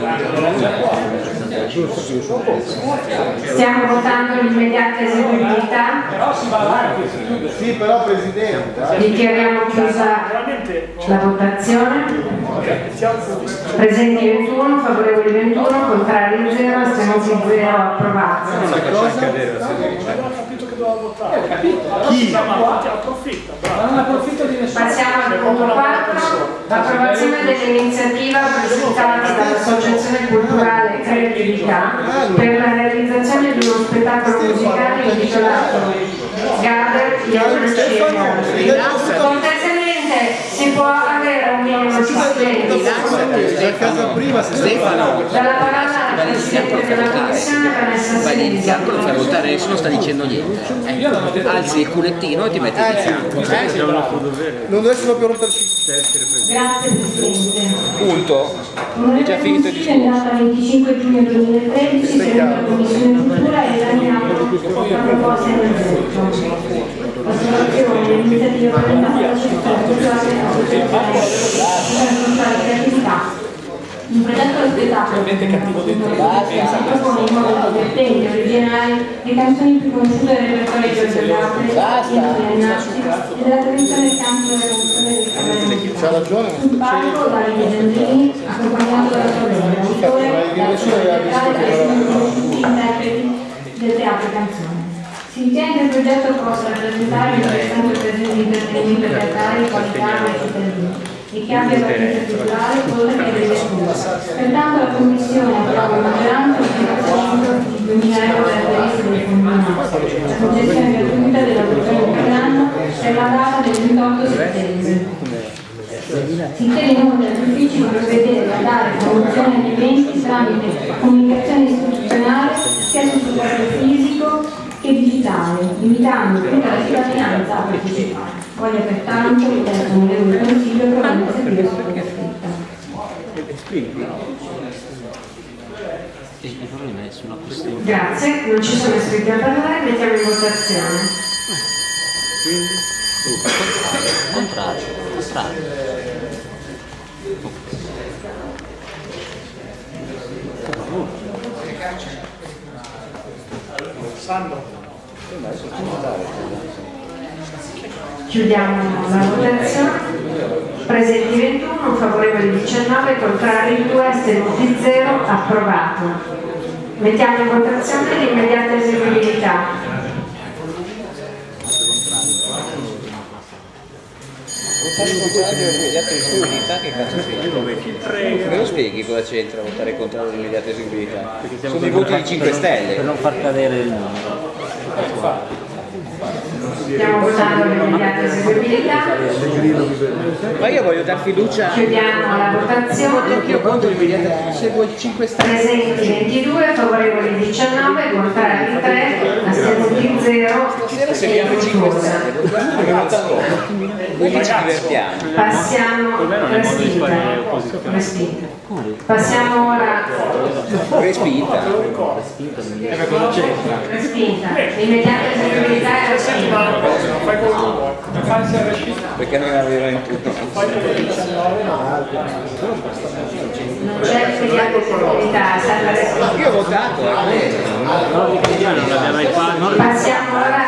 fare 50 euro? Stiamo votando l'immediata eseguibilità. Sì, però Presidente. Dichiariamo chiusa la votazione. Presenti 21, favorevoli 21, contrari 0, astenuti 0, approvato. Chi? Non approfitto di nessuno. Passiamo al punto 4, approvazione dell'iniziativa presentata dall'Associazione Culturale Creatività per la realizzazione di uno spettacolo musicale intitolato Gather Cortesemente si può avere un minimo di si Dalla parola Presidente della Commissione Vai Silvia. iniziando, lo fai votare adesso non sta dicendo niente. Ecco, alzi il culettino e ti metti di fianco. Eh? Non deve essere proprio romperci. Grazie Presidente. Punto. È già finito il discorso. In data 25 giugno 2013 si è riunita la Commissione Cultura e la proposta del voto. Osservazione, l'iniziativa presentata dalla città culturale e associazione creatività. Un progetto spettacolo propone in modo divertente, originale, le canzoni più conosciute del repertorio di Giorgio Gabri, e della tradizione del canto della canzone del ragione. Sul palco Davide Giangini, accompagnato dalla sorella, autore, teatrale e interpreti del teatro canzone. Si che il progetto possa rappresentare un interessante occasione di intrattenimento teatrale di qualità ai cittadini e che abbia valenza culturale oltre che delle scuole. Pertanto la Commissione approva maggioranza finanziamento di 2.000 euro per la del comunale, la concessione gratuita della versione per l'anno per la data del 28 settembre. Si chiede inoltre agli uffici di provvedere a dare promozione agli eventi tramite comunicazione istituzionale sia sul supporto fisico che digitale, invitando tutta la cittadinanza a partecipare. Voglio pertanto chiedere all'onorevole Consiglio. Il problema è sulla questione. Grazie, non ci sono iscritti a parlare, mettiamo in votazione. Contrario. Contrario. Chiudiamo la votazione. Presenti 21, favorevoli 19, contrari 2, astenuti 0, approvato. Mettiamo in votazione l'immediata eseguibilità. Votare contro l'immediata eseguibilità che cazzo c'entra? Me lo spieghi cosa c'entra votare contro l'immediata eseguibilità? Sono i voti di 5 Stelle. Per non far cadere il numero attuale. Stiamo votando l'immediata eseguibilità. Ma io voglio dar fiducia. Chiudiamo la votazione. Anch'io contro l'immediata seguo i 5 Stelle. Presenti 22, favorevoli 19, contrari 3, astenuti 0. Seguiamo i 5 Stelle. Noi ci divertiamo. Passiamo respinta. Passiamo ora Respinta. respinta. L'immediata eseguibilità è respinta. Perché non aveva in tutto. Non c'è l'immediata eseguibilità, è stata respinta. Io ho votato. Passiamo ora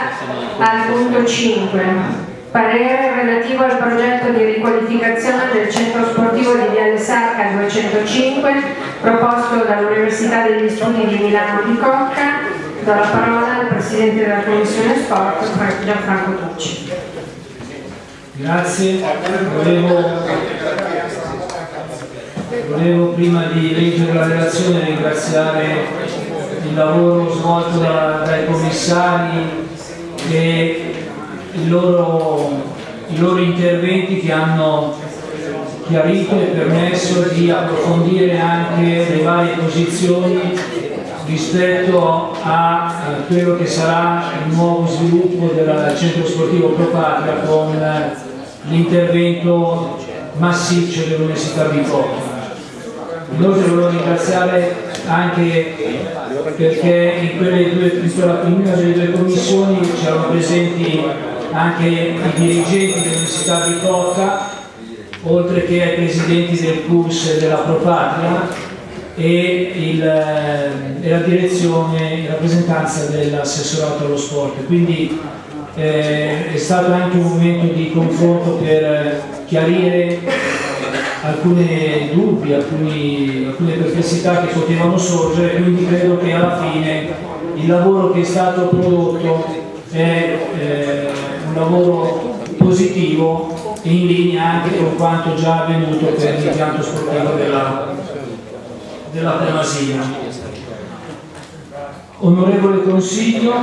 al punto 5. Parere relativo al progetto di riqualificazione del centro sportivo di Viale Sarca 205 proposto dall'Università degli Studi di Milano di Cocca. Do la parola al Presidente della Commissione Sport, Fra- Gianfranco Tucci. Grazie, volevo, volevo prima di leggere la relazione ringraziare il lavoro svolto da- dai commissari e i loro, i loro interventi che hanno chiarito e permesso di approfondire anche le varie posizioni rispetto a eh, quello che sarà il nuovo sviluppo del centro sportivo Pro Patria con eh, l'intervento massiccio dell'Università di Cocca. Inoltre volevo ringraziare anche perché in, quelle due, in una delle due commissioni c'erano presenti anche i dirigenti dell'Università di Cocca, oltre che ai presidenti del CUS e della Propatria e, il, eh, e la direzione in rappresentanza dell'assessorato allo sport. Quindi eh, è stato anche un momento di confronto per eh, chiarire alcuni dubbi, alcuni, alcune perplessità che potevano sorgere, quindi credo che alla fine il lavoro che è stato prodotto è eh, un lavoro positivo e in linea anche con quanto già avvenuto per l'impianto sportivo della, della Premasina. Onorevole Consiglio,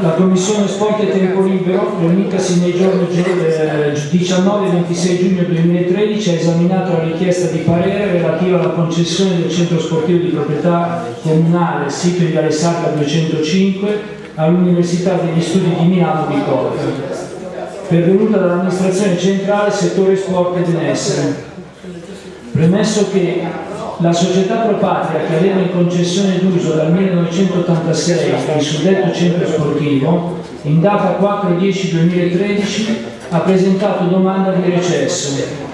la Commissione Sport e Tempo Libero, riunitasi nei giorni eh, 19 e 26 giugno 2013, ha esaminato la richiesta di parere relativa alla concessione del centro sportivo di proprietà comunale sito in Viale Sacra 205 all'Università degli Studi di Milano di Corte, pervenuta dall'amministrazione centrale settore sport e benessere. Premesso che la società Propatria che aveva in concessione d'uso dal 1986 il suddetto centro sportivo, in data 4-10-2013 ha presentato domanda di recesso.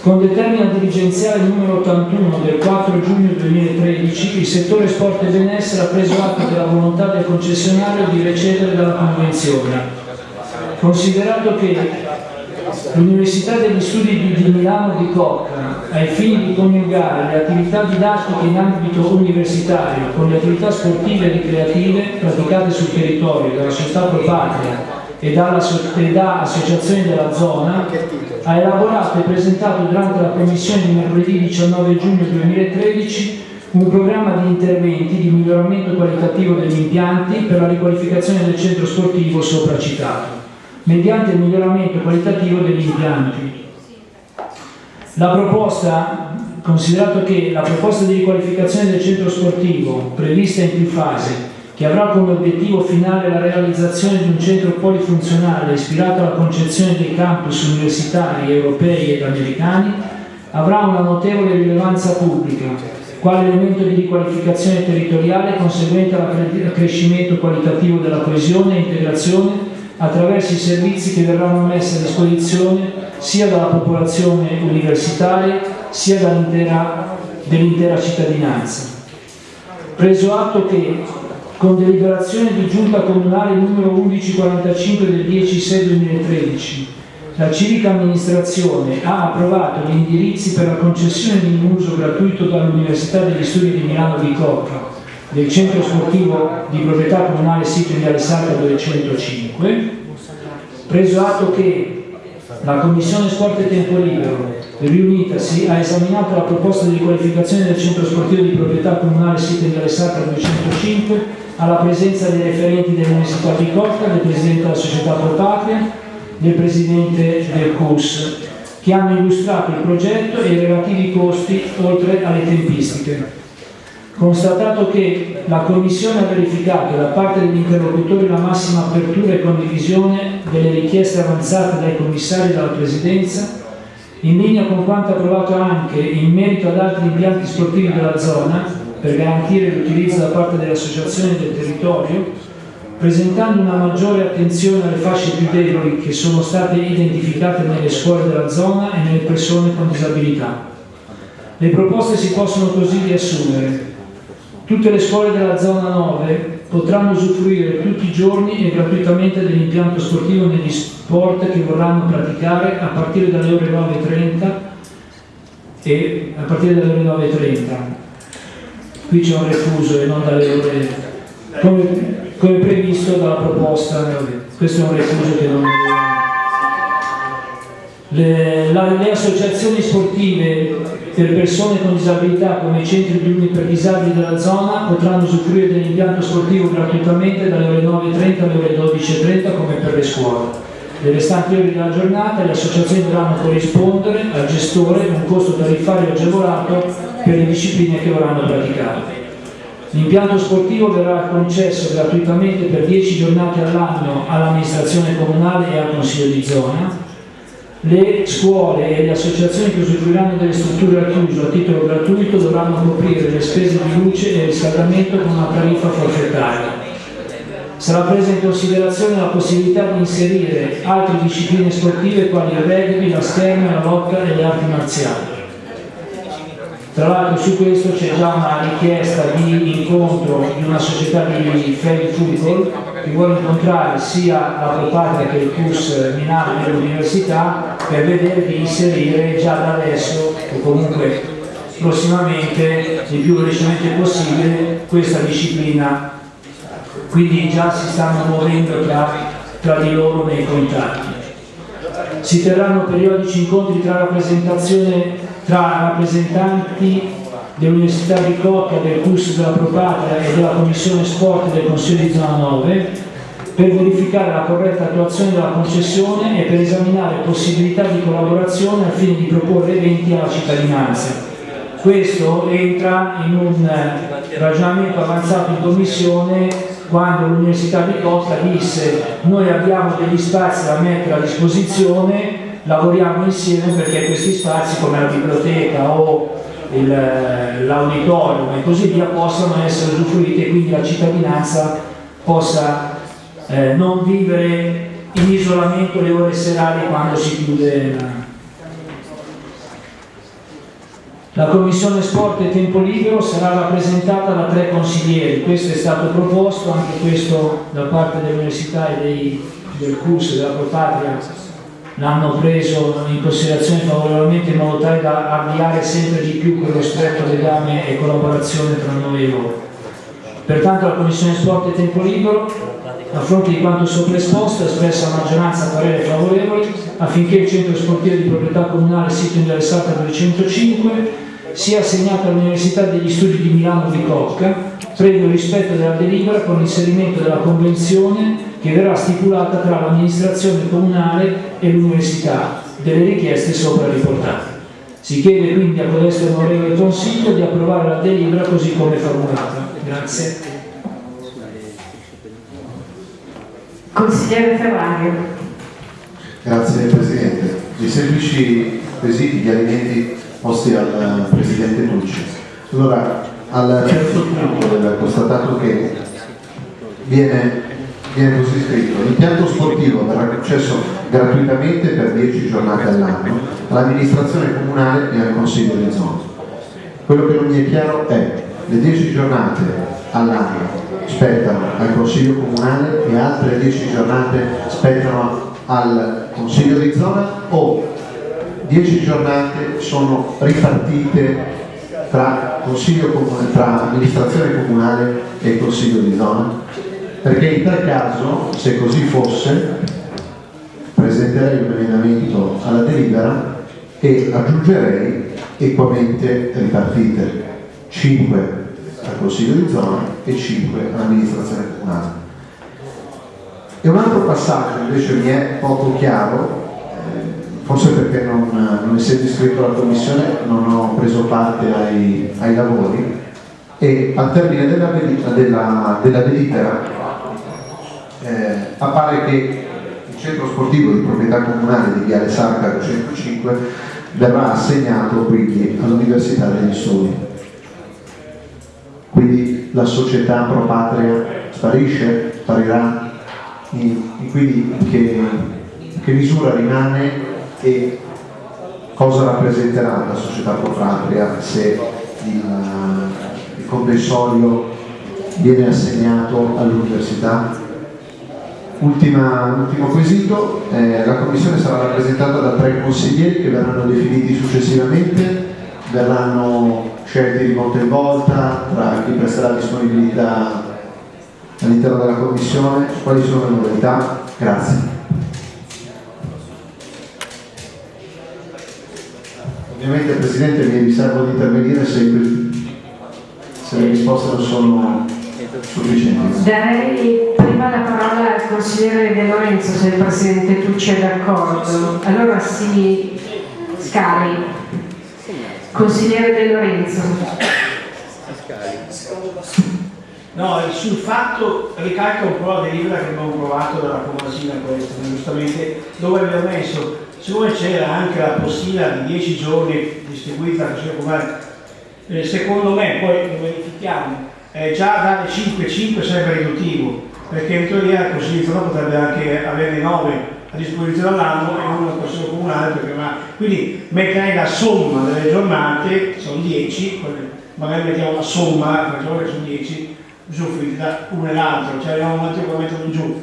Con determina dirigenziale numero 81 del 4 giugno 2013 il settore sport e benessere ha preso atto della volontà del concessionario di recedere dalla convenzione. Considerato che L'Università degli Studi di Milano di Cocca, ai fini di coniugare le attività didattiche in ambito universitario con le attività sportive e ricreative praticate sul territorio dalla società dalla, e da associazioni della zona, ha elaborato e presentato durante la commissione di mercoledì 19 giugno 2013 un programma di interventi di miglioramento qualitativo degli impianti per la riqualificazione del centro sportivo sopra citato mediante il miglioramento qualitativo degli impianti. La proposta, considerato che la proposta di riqualificazione del centro sportivo, prevista in più fasi, che avrà come obiettivo finale la realizzazione di un centro polifunzionale ispirato alla concezione dei campus universitari europei ed americani, avrà una notevole rilevanza pubblica, quale elemento di riqualificazione territoriale conseguente all'accrescimento qualitativo della coesione e integrazione attraverso i servizi che verranno messi a disposizione sia dalla popolazione universitaria sia dell'intera cittadinanza. Preso atto che con deliberazione di giunta comunale numero 1145 del 10-6-2013 la civica amministrazione ha approvato gli indirizzi per la concessione di un uso gratuito dall'Università degli Studi di Milano di Cocca del centro sportivo di proprietà comunale sito Viale Salta 205, preso atto che la Commissione Sport e Tempo Libero riunitasi ha esaminato la proposta di riqualificazione del centro sportivo di proprietà comunale sito Viale Salta 205 alla presenza dei referenti dell'Università di Cotta, del Presidente della Società Pro Patria, del Presidente del CUS, che hanno illustrato il progetto e i relativi costi oltre alle tempistiche. Constatato che la Commissione ha verificato da parte degli interlocutori la massima apertura e condivisione delle richieste avanzate dai commissari e dalla Presidenza, in linea con quanto approvato anche in merito ad altri impianti sportivi della zona, per garantire l'utilizzo da parte delle associazioni del territorio, presentando una maggiore attenzione alle fasce più deboli che sono state identificate nelle scuole della zona e nelle persone con disabilità. Le proposte si possono così riassumere. Tutte le scuole della zona 9 potranno usufruire tutti i giorni e gratuitamente dell'impianto sportivo negli sport che vorranno praticare a partire dalle ore 9.30 e a partire dalle ore 9.30. Qui c'è un refuso e non dalle ore come, come previsto dalla proposta, questo è un refuso che non le, la, le associazioni sportive per persone con disabilità come i centri riuni per disabili della zona potranno usufruire dell'impianto sportivo gratuitamente dalle ore 9.30 alle ore 12.30 come per le scuole. Le restanti ore della giornata le associazioni dovranno corrispondere al gestore un costo tariffario agevolato per le discipline che vorranno praticare. L'impianto sportivo verrà concesso gratuitamente per 10 giornate all'anno all'amministrazione comunale e al consiglio di zona le scuole e le associazioni che usufruiranno delle strutture al chiuso a titolo gratuito dovranno coprire le spese di luce e riscaldamento con una tariffa forfettaria. Sarà presa in considerazione la possibilità di inserire altre discipline sportive quali il rugby, la scherma, la lotta e le arti marziali. Tra l'altro su questo c'è già una richiesta di incontro di una società di Fair Football che vuole incontrare sia la Propatria che il CUS Milano e l'università per vedere di inserire già da adesso o comunque prossimamente il più velocemente possibile questa disciplina. Quindi già si stanno muovendo tra, tra di loro nei contatti si terranno periodici incontri tra tra rappresentanti dell'Università di Cocca, del CUS della Propatria e della Commissione Sport del Consiglio di Zona 9 per verificare la corretta attuazione della concessione e per esaminare possibilità di collaborazione al fine di proporre eventi alla cittadinanza. Questo entra in un ragionamento avanzato in commissione quando l'Università di Cocca disse noi abbiamo degli spazi da mettere a disposizione lavoriamo insieme perché questi spazi come la biblioteca o l'auditorium e così via possano essere usufruiti e quindi la cittadinanza possa eh, non vivere in isolamento le ore serali quando si chiude la... La Commissione Sport e Tempo Libero sarà rappresentata da tre consiglieri, questo è stato proposto, anche questo da parte dell'Università e dei, del CUS, della Propatria l'hanno preso in considerazione favorevolmente in modo tale da avviare sempre di più quello stretto legame e collaborazione tra noi e loro. Pertanto la Commissione Sport e Tempo Libero, a fronte di quanto sopra esposto, ha espresso a maggioranza parere favorevole affinché il centro sportivo di proprietà comunale sito in Viale Salta 205 sia assegnato all'Università degli Studi di Milano di Cocca, previo rispetto della delibera con l'inserimento della convenzione che verrà stipulata tra l'amministrazione comunale e l'università delle richieste sopra riportate. Si chiede quindi a codesto onorevole Consiglio di approvare la delibera così come formulata. Grazie. Consigliere Ferrario. Grazie Presidente. I semplici quesiti, gli alimenti posti al Presidente Tucci. Allora, al terzo punto del constatato che viene viene così scritto l'impianto sportivo verrà concesso gratuitamente per 10 giornate all'anno all'amministrazione comunale e al consiglio di zona quello che non mi è chiaro è le 10 giornate all'anno spettano al consiglio comunale e altre 10 giornate spettano al consiglio di zona o 10 giornate sono ripartite tra, comune, tra amministrazione comunale e consiglio di zona? Perché in tal caso, se così fosse, presenterei un emendamento alla delibera e aggiungerei equamente ripartite 5 al consiglio di zona e 5 all'amministrazione comunale. E un altro passaggio invece mi è poco chiaro, forse perché non, non essendo iscritto alla commissione non ho preso parte ai, ai lavori e al termine della, della, della delibera eh, appare che il centro sportivo di proprietà comunale di Viale Sarca 205 verrà assegnato quindi all'Università degli Studi. Quindi la società pro patria sparisce, sparirà, e quindi che, che misura rimane e cosa rappresenterà la società pro patria se il, il comprensorio viene assegnato all'università ultimo quesito, eh, la Commissione sarà rappresentata da tre consiglieri che verranno definiti successivamente, verranno scelti di volta in volta tra chi presterà disponibilità all'interno della Commissione, quali sono le modalità? Grazie. Ovviamente Presidente mi riservo di intervenire se, se le risposte non sono sufficienti. Darei prima la parola al consigliere De Lorenzo se il Presidente Tucci è d'accordo. Allora si scali. Consigliere De Lorenzo. No, sul fatto ricalca un po' la delibera che abbiamo provato dalla Comasina questa, giustamente, dove abbiamo messo, siccome c'era anche la postilla di 10 giorni distribuita al Consiglio Comunale, eh, secondo me, poi lo verifichiamo, eh, già dare 5-5 sarebbe riduttivo, perché in teoria il Consiglio di potrebbe anche averne 9 a disposizione all'anno e uno al Consiglio Comunale, perché ma... quindi metterei la somma delle giornate, sono 10, magari mettiamo la somma, le giornate sono 10, usufruiti da uno e l'altro, cioè abbiamo un attimo che metterlo giù.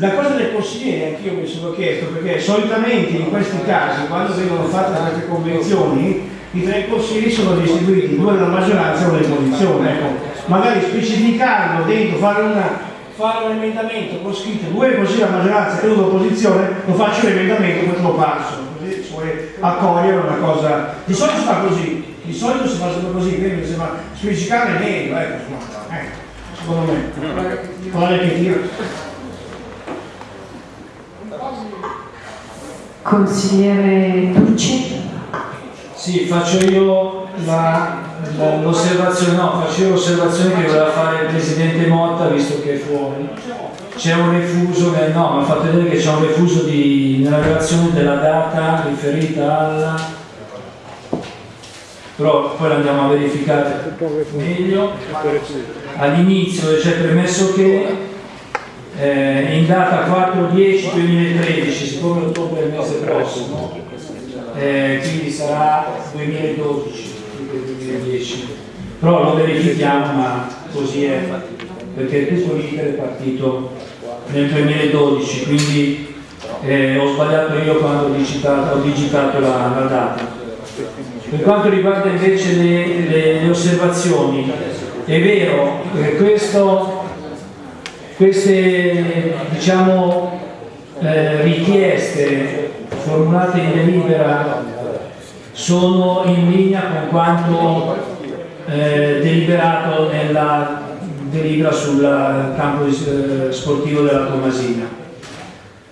La cosa del consigliere anch'io mi sono chiesto, perché solitamente in questi casi, quando vengono fatte queste convenzioni, i tre consigli sono distribuiti, due nella maggioranza e uno nell'opposizione. Ecco, magari specificarlo dentro, fare, una, fare, un emendamento con scritto due consigli della maggioranza e uno dell'opposizione, lo faccio l'emendamento poi te lo passo, così si può accogliere una cosa. Di solito si fa così, di solito si fa sempre così, quindi mi sembra specificare meglio, ecco, ecco, secondo me. Guarda che tiro. Consigliere Tucci. Sì, faccio io l'osservazione, no, faccio io l'osservazione che voleva fare il Presidente Motta visto che è fuori. C'è un refuso, eh, no, mi ha fatto vedere che c'è un refuso di, nella relazione della data riferita alla... però poi l'andiamo a verificare meglio. All'inizio c'è premesso che eh, in data 4-10-2013, siccome ottobre è il mese prossimo, eh, quindi sarà 2012 2010 però lo verifichiamo ma così è perché tutto l'iter è partito nel 2012 quindi eh, ho sbagliato io quando ho digitato, ho digitato la, la, data. Per quanto riguarda invece le, le, le osservazioni è vero che questo, queste diciamo eh, richieste formulate in delibera sono in linea con quanto eh, deliberato nella delibera sul campo eh, sportivo della Tomasina.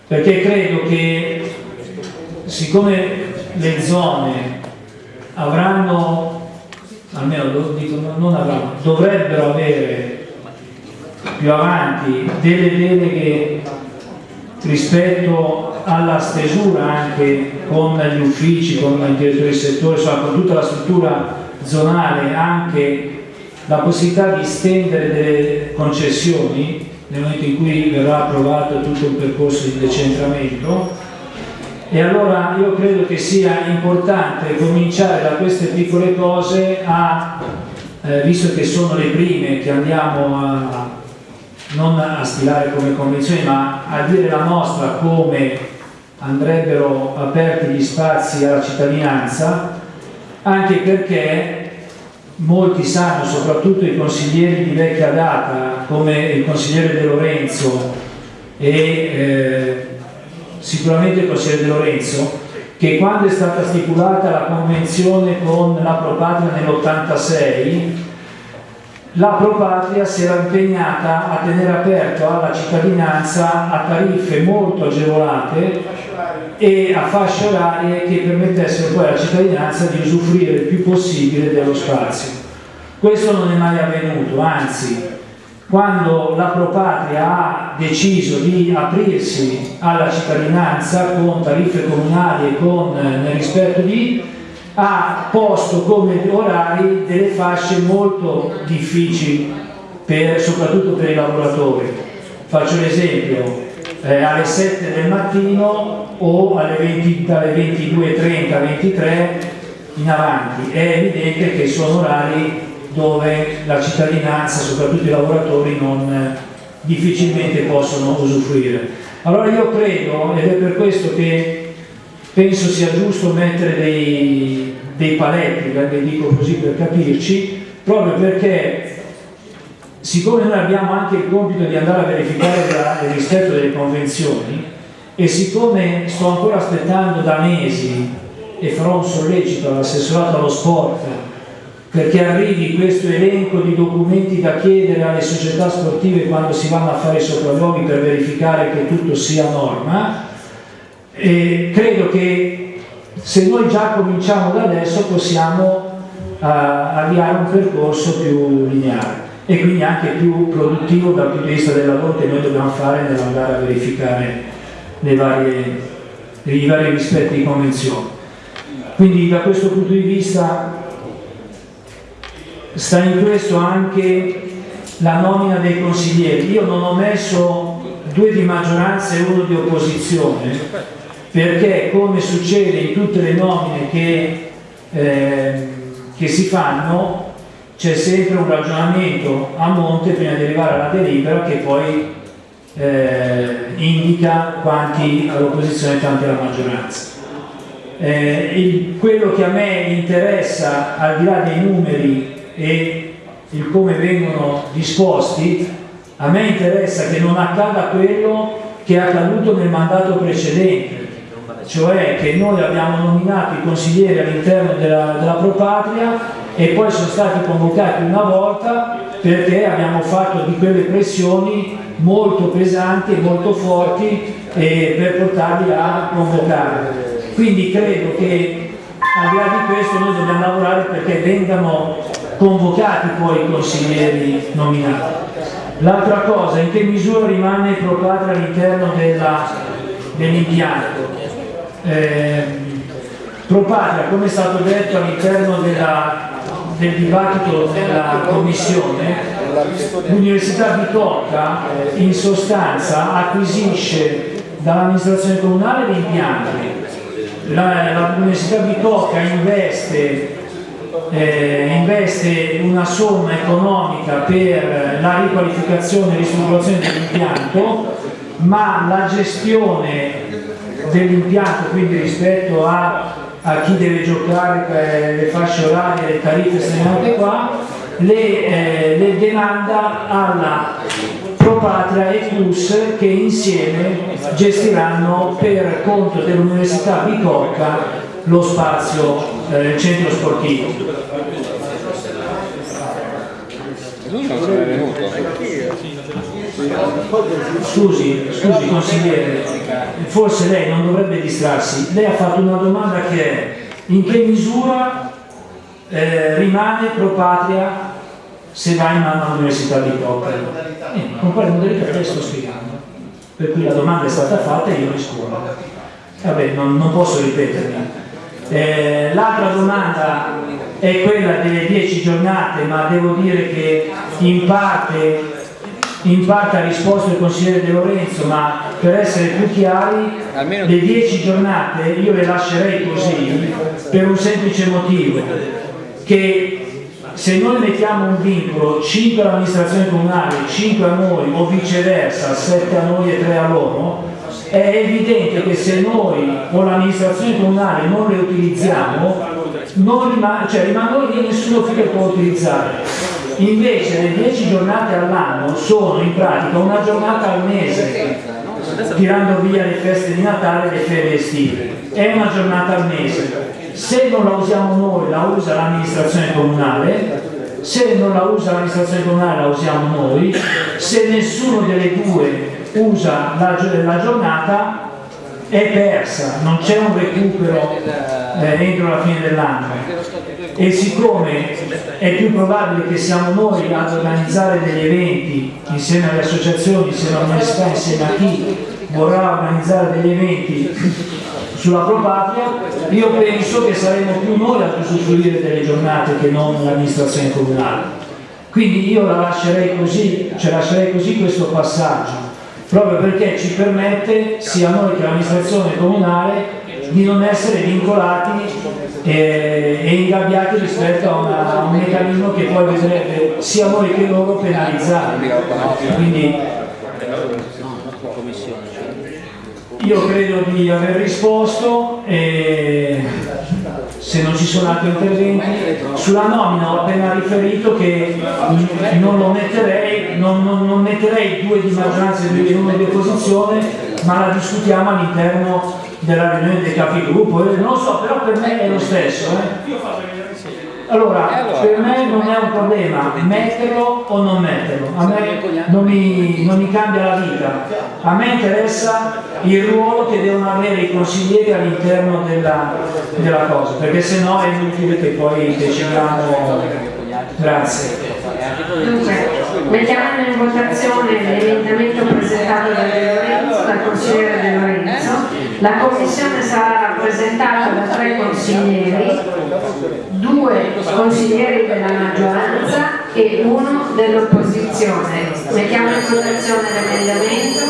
Perché credo che siccome le zone avranno almeno dico, non avranno dovrebbero avere più avanti delle deleghe rispetto alla stesura anche con gli uffici, con il direttore di settore, insomma con tutta la struttura zonale, anche la possibilità di stendere delle concessioni nel momento in cui verrà approvato tutto un percorso di decentramento. E allora io credo che sia importante cominciare da queste piccole cose a, eh, visto che sono le prime che andiamo a non a stilare come convenzioni ma a dire la nostra come andrebbero aperti gli spazi alla cittadinanza anche perché molti sanno, soprattutto i consiglieri di vecchia data, come il consigliere De Lorenzo e eh, sicuramente il consigliere De Lorenzo, che quando è stata stipulata la convenzione con la Propatria nell'86, la Propatria si era impegnata a tenere aperto alla cittadinanza a tariffe molto agevolate e a fasce orarie che permettessero poi alla cittadinanza di usufruire il più possibile dello spazio. Questo non è mai avvenuto, anzi, quando la Propatria ha deciso di aprirsi alla cittadinanza con tariffe comunali e con, eh, nel rispetto di, ha posto come orari delle fasce molto difficili, per, soprattutto per i lavoratori. Faccio l'esempio, eh, alle 7 del mattino o alle 20, dalle 22.30 23 in avanti. È evidente che sono orari dove la cittadinanza, soprattutto i lavoratori, non, eh, difficilmente possono usufruire. Allora io credo, ed è per questo che penso sia giusto mettere dei, dei paletti, ve dico così per capirci, proprio perché siccome noi abbiamo anche il compito di andare a verificare il rispetto delle convenzioni e siccome sto ancora aspettando da mesi e farò un sollecito all'assessorato allo sport perché arrivi questo elenco di documenti da chiedere alle società sportive quando si vanno a fare i sopralluoghi per verificare che tutto sia norma e credo che se noi già cominciamo da adesso possiamo uh, avviare un percorso più lineare e quindi anche più produttivo dal punto di vista del lavoro che noi dobbiamo fare nell'andare a verificare varie, i vari rispetti di convenzione. Quindi da questo punto di vista sta in questo anche la nomina dei consiglieri. Io non ho messo due di maggioranza e uno di opposizione perché come succede in tutte le nomine che, eh, che si fanno c'è sempre un ragionamento a monte prima di arrivare alla delibera che poi eh, indica quanti all'opposizione e quanti alla maggioranza. Eh, il, quello che a me interessa, al di là dei numeri e il come vengono disposti, a me interessa che non accada quello che è accaduto nel mandato precedente, cioè che noi abbiamo nominato i consiglieri all'interno della, della Propatria e poi sono stati convocati una volta perché abbiamo fatto di quelle pressioni molto pesanti e molto forti eh, per portarli a convocare. Quindi credo che al di là di questo noi dobbiamo lavorare perché vengano convocati poi i consiglieri nominati. L'altra cosa, in che misura rimane Pro Patria all'interno dell'impianto? Eh, Pro Patria, come è stato detto all'interno del dibattito della Commissione, l'Università Bicocca in sostanza acquisisce dall'amministrazione comunale gli impianti, l'Università Bicocca investe, eh, investe, una somma economica per la riqualificazione e ristrutturazione dell'impianto, ma la gestione dell'impianto, quindi rispetto a a chi deve giocare per le fasce orarie, le tariffe segnalate qua, le, eh, le demanda alla Propatria e Plus che insieme gestiranno per conto dell'Università Bicocca lo spazio, eh, centro sportivo. Lui non sarebbe venuto. Scusi, scusi consigliere, forse lei non dovrebbe distrarsi. Lei ha fatto una domanda che è in che misura eh, rimane pro patria se va in mano all'università di Coppa? Eh, con quale modalità le sto spiegando? Per cui la domanda è stata fatta e io rispondo. Vabbè, non, non posso ripetermi. Eh, L'altra domanda è quella delle 10 giornate, ma devo dire che in parte in parte ha risposto il consigliere De Lorenzo, ma per essere più chiari, Almeno... le dieci giornate io le lascerei così per un semplice motivo, che se noi mettiamo un vincolo 5 all'amministrazione comunale, 5 a noi o viceversa, 7 a noi e 3 a loro, è evidente che se noi o l'amministrazione comunale non le utilizziamo, non rima- cioè rimangono lì e nessuno più le può utilizzare. Invece le 10 giornate all'anno sono in pratica una giornata al mese, tirando via le feste di Natale e le ferie estive. È una giornata al mese. Se non la usiamo noi, la usa l'amministrazione comunale, se non la usa l'amministrazione comunale la usiamo noi, se nessuno delle due usa la, la giornata è persa, non c'è un recupero eh, entro la fine dell'anno e siccome è più probabile che siamo noi ad organizzare degli eventi insieme alle associazioni, insieme all'università, insieme a chi vorrà organizzare degli eventi sulla propria, io penso che saremo più noi a usufruire delle giornate che non l'amministrazione comunale. Quindi io la lascerei così, cioè lascerei così questo passaggio, proprio perché ci permette sia noi che l'amministrazione comunale di non essere vincolati e, e ingabbiati rispetto a, una- a un meccanismo che poi vedrebbe sia noi che loro penalizzati. Quindi io credo di aver risposto e se non ci sono altri interventi sulla nomina ho appena riferito che non lo metterei non, non- non metterei due di maggioranza e di uno di opposizione ma la discutiamo all'interno della riunione dei capigruppo non lo so però per me è lo stesso eh. Allora, per me non è un problema metterlo o non metterlo, a me non mi, non mi cambia la vita, a me interessa il ruolo che devono avere i consiglieri all'interno della, della cosa, perché se no è inutile che poi decidiamo. Grazie. Dunque, mettiamo in votazione l'emendamento presentato da De Lorenzo, dal consigliere De Lorenzo. La commissione sarà rappresentata da tre consiglieri, due consiglieri della maggioranza e uno dell'opposizione. Mettiamo in votazione l'emendamento.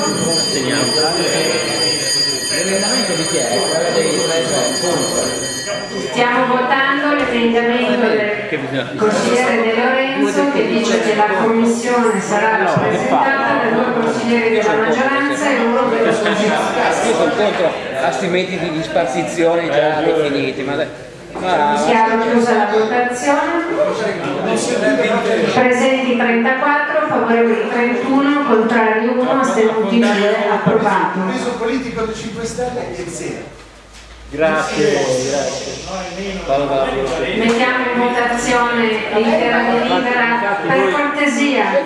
L'emendamento di chi è? Stiamo votando l'emendamento del consigliere De Lorenzo che dice che la commissione sarà rappresentata da due consiglieri della maggioranza e uno dell'opposizione. Io sono contro a sti metodi di spartizione già definiti, ma dai. Ma- Chiaro chiusa la votazione. Presenti 34, favorevoli 31, contrari 1, astenuti 2, approvato. Il peso politico del 5 Stelle è zero. Grazie, grazie. Mettiamo in votazione l'intera delibera per cortesia.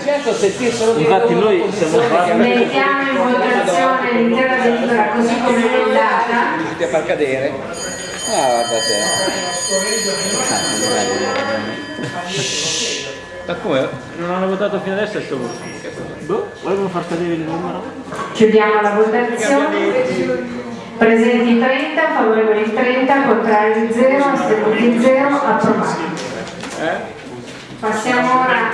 Infatti noi siamo Mettiamo in votazione l'intera delibera così come emendata. Tutti a far cadere. Ah, guarda Ma come? Non hanno votato fino adesso e sto Boh, volevano far cadere il numero? Chiudiamo la votazione. Presenti 30, favorevoli 30, contrari 0, astenuti 0, approvato. Passiamo ora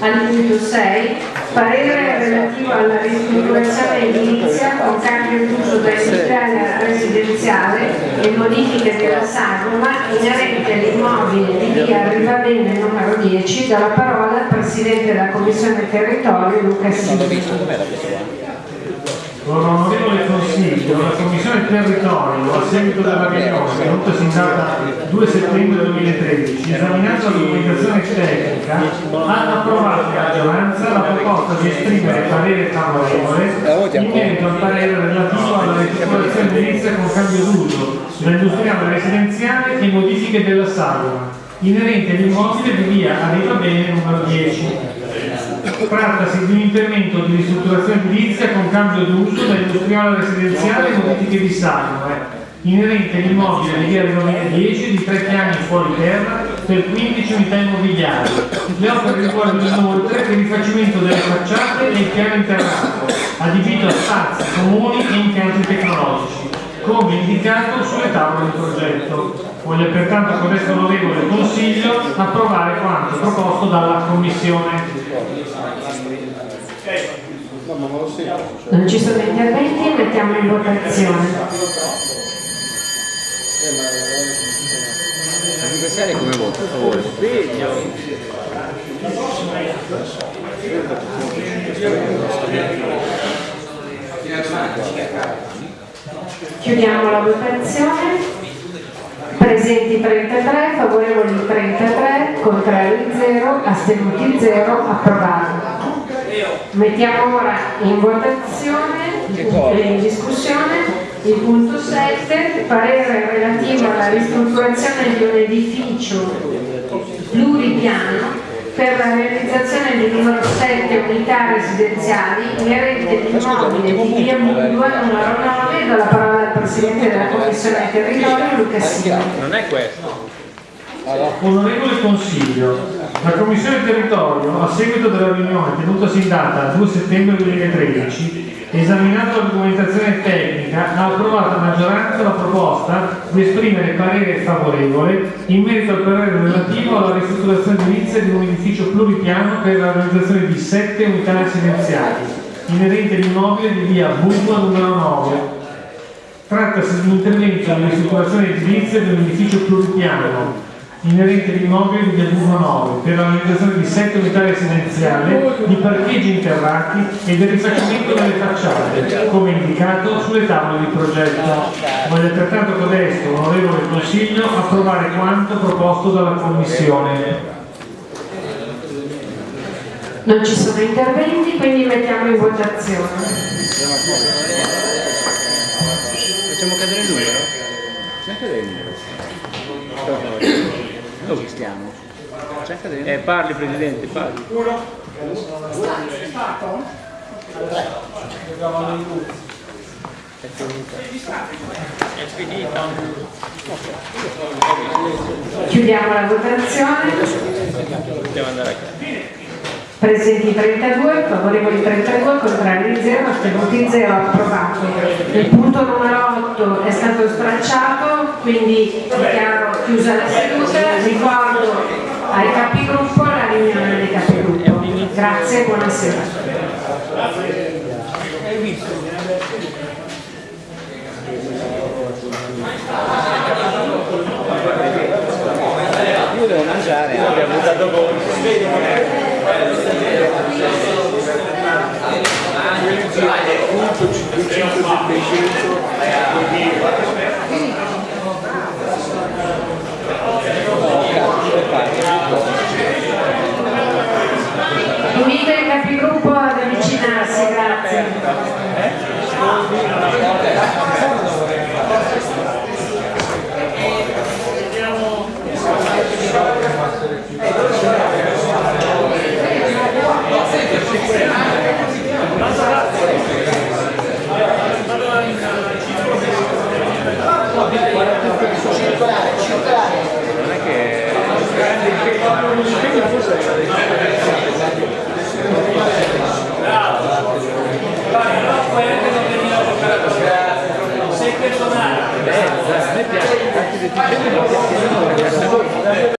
al punto 6, parere relativo alla ristrutturazione edilizia con cambio d'uso da industriale a residenziale e modifiche della sagoma inerente all'immobile di via Rivabene numero 10, dalla parola al Presidente della Commissione Territorio Luca Silva. L'onorevole Consiglio, la Commissione Territorio, a seguito della riunione tenutasi in data 2 settembre 2013, esaminata la documentazione tecnica, ha approvato a maggioranza la proposta di esprimere parere favorevole in merito al parere relativo alla ristrutturazione edilizia con cambio d'uso, sull'industriale residenziale e modifiche della sagoma, inerente all'immobile di via Arriva Bene numero 10. Trattasi di un intervento di ristrutturazione edilizia con cambio d'uso da industriale residenziale e modifiche di sagome, inerente all'immobile di via Rimane 10 di tre piani fuori terra per 15 unità immobiliari. Le opere riguardano inoltre il rifacimento delle facciate e il piano interrato, adibito a spazi comuni e impianti tecnologici, come indicato sulle tavole di progetto. Voglio pertanto con questo onorevole Consiglio approvare quanto proposto dalla Commissione. Non ci sono interventi, mettiamo in votazione. Come voto? A favore. Chiudiamo la votazione. Presenti 33, favorevoli 33, contrari 0, astenuti 0, approvato. Mettiamo ora in votazione, in discussione, il punto 7, parere relativo alla ristrutturazione di un edificio pluripiano per la realizzazione di numero 7 unità residenziali inerente all'immobile di via Mundua numero 9 do la parola al Presidente della Commissione Territorio Luca Silva. Non è questo. Onorevole Consiglio, la Commissione Territorio, a seguito della riunione tenutasi in data 2 settembre 2013, esaminata la documentazione tecnica, ha approvato a maggioranza la proposta di esprimere parere favorevole in merito al parere relativo alla ristrutturazione edilizia di un edificio pluripiano per la realizzazione di sette unità residenziali, inerente all'immobile di via Bulma numero 9, Trattasi di un intervento di ristrutturazione edilizia di un edificio pluripiano inerente all'immobile di Burma 9 per la realizzazione di sette unità residenziali, di parcheggi interrati e del rifacimento delle facciate, come indicato sulle tavole di progetto. Voglio altrettanto codesto, onorevole Consiglio, approvare quanto proposto dalla Commissione. Non ci sono interventi, quindi mettiamo in votazione. Facciamo cadere il numero? Facciamo cadere il numero. Dove stiamo? Eh, parli Presidente, parli. È finito. Chiudiamo la votazione. Possiamo andare a casa. Presenti 32, favorevoli 32, contrari 0, astenuti 0, approvato. Il punto numero 8 è stato stralciato, quindi dichiaro chiusa la seduta. Ricordo ai capigruppo la riunione dei capigruppo. Grazie e buonasera. Io devo mangiare, eh. abbiamo votato Invito i capigruppo ad avvicinarsi, grazie. Grazie.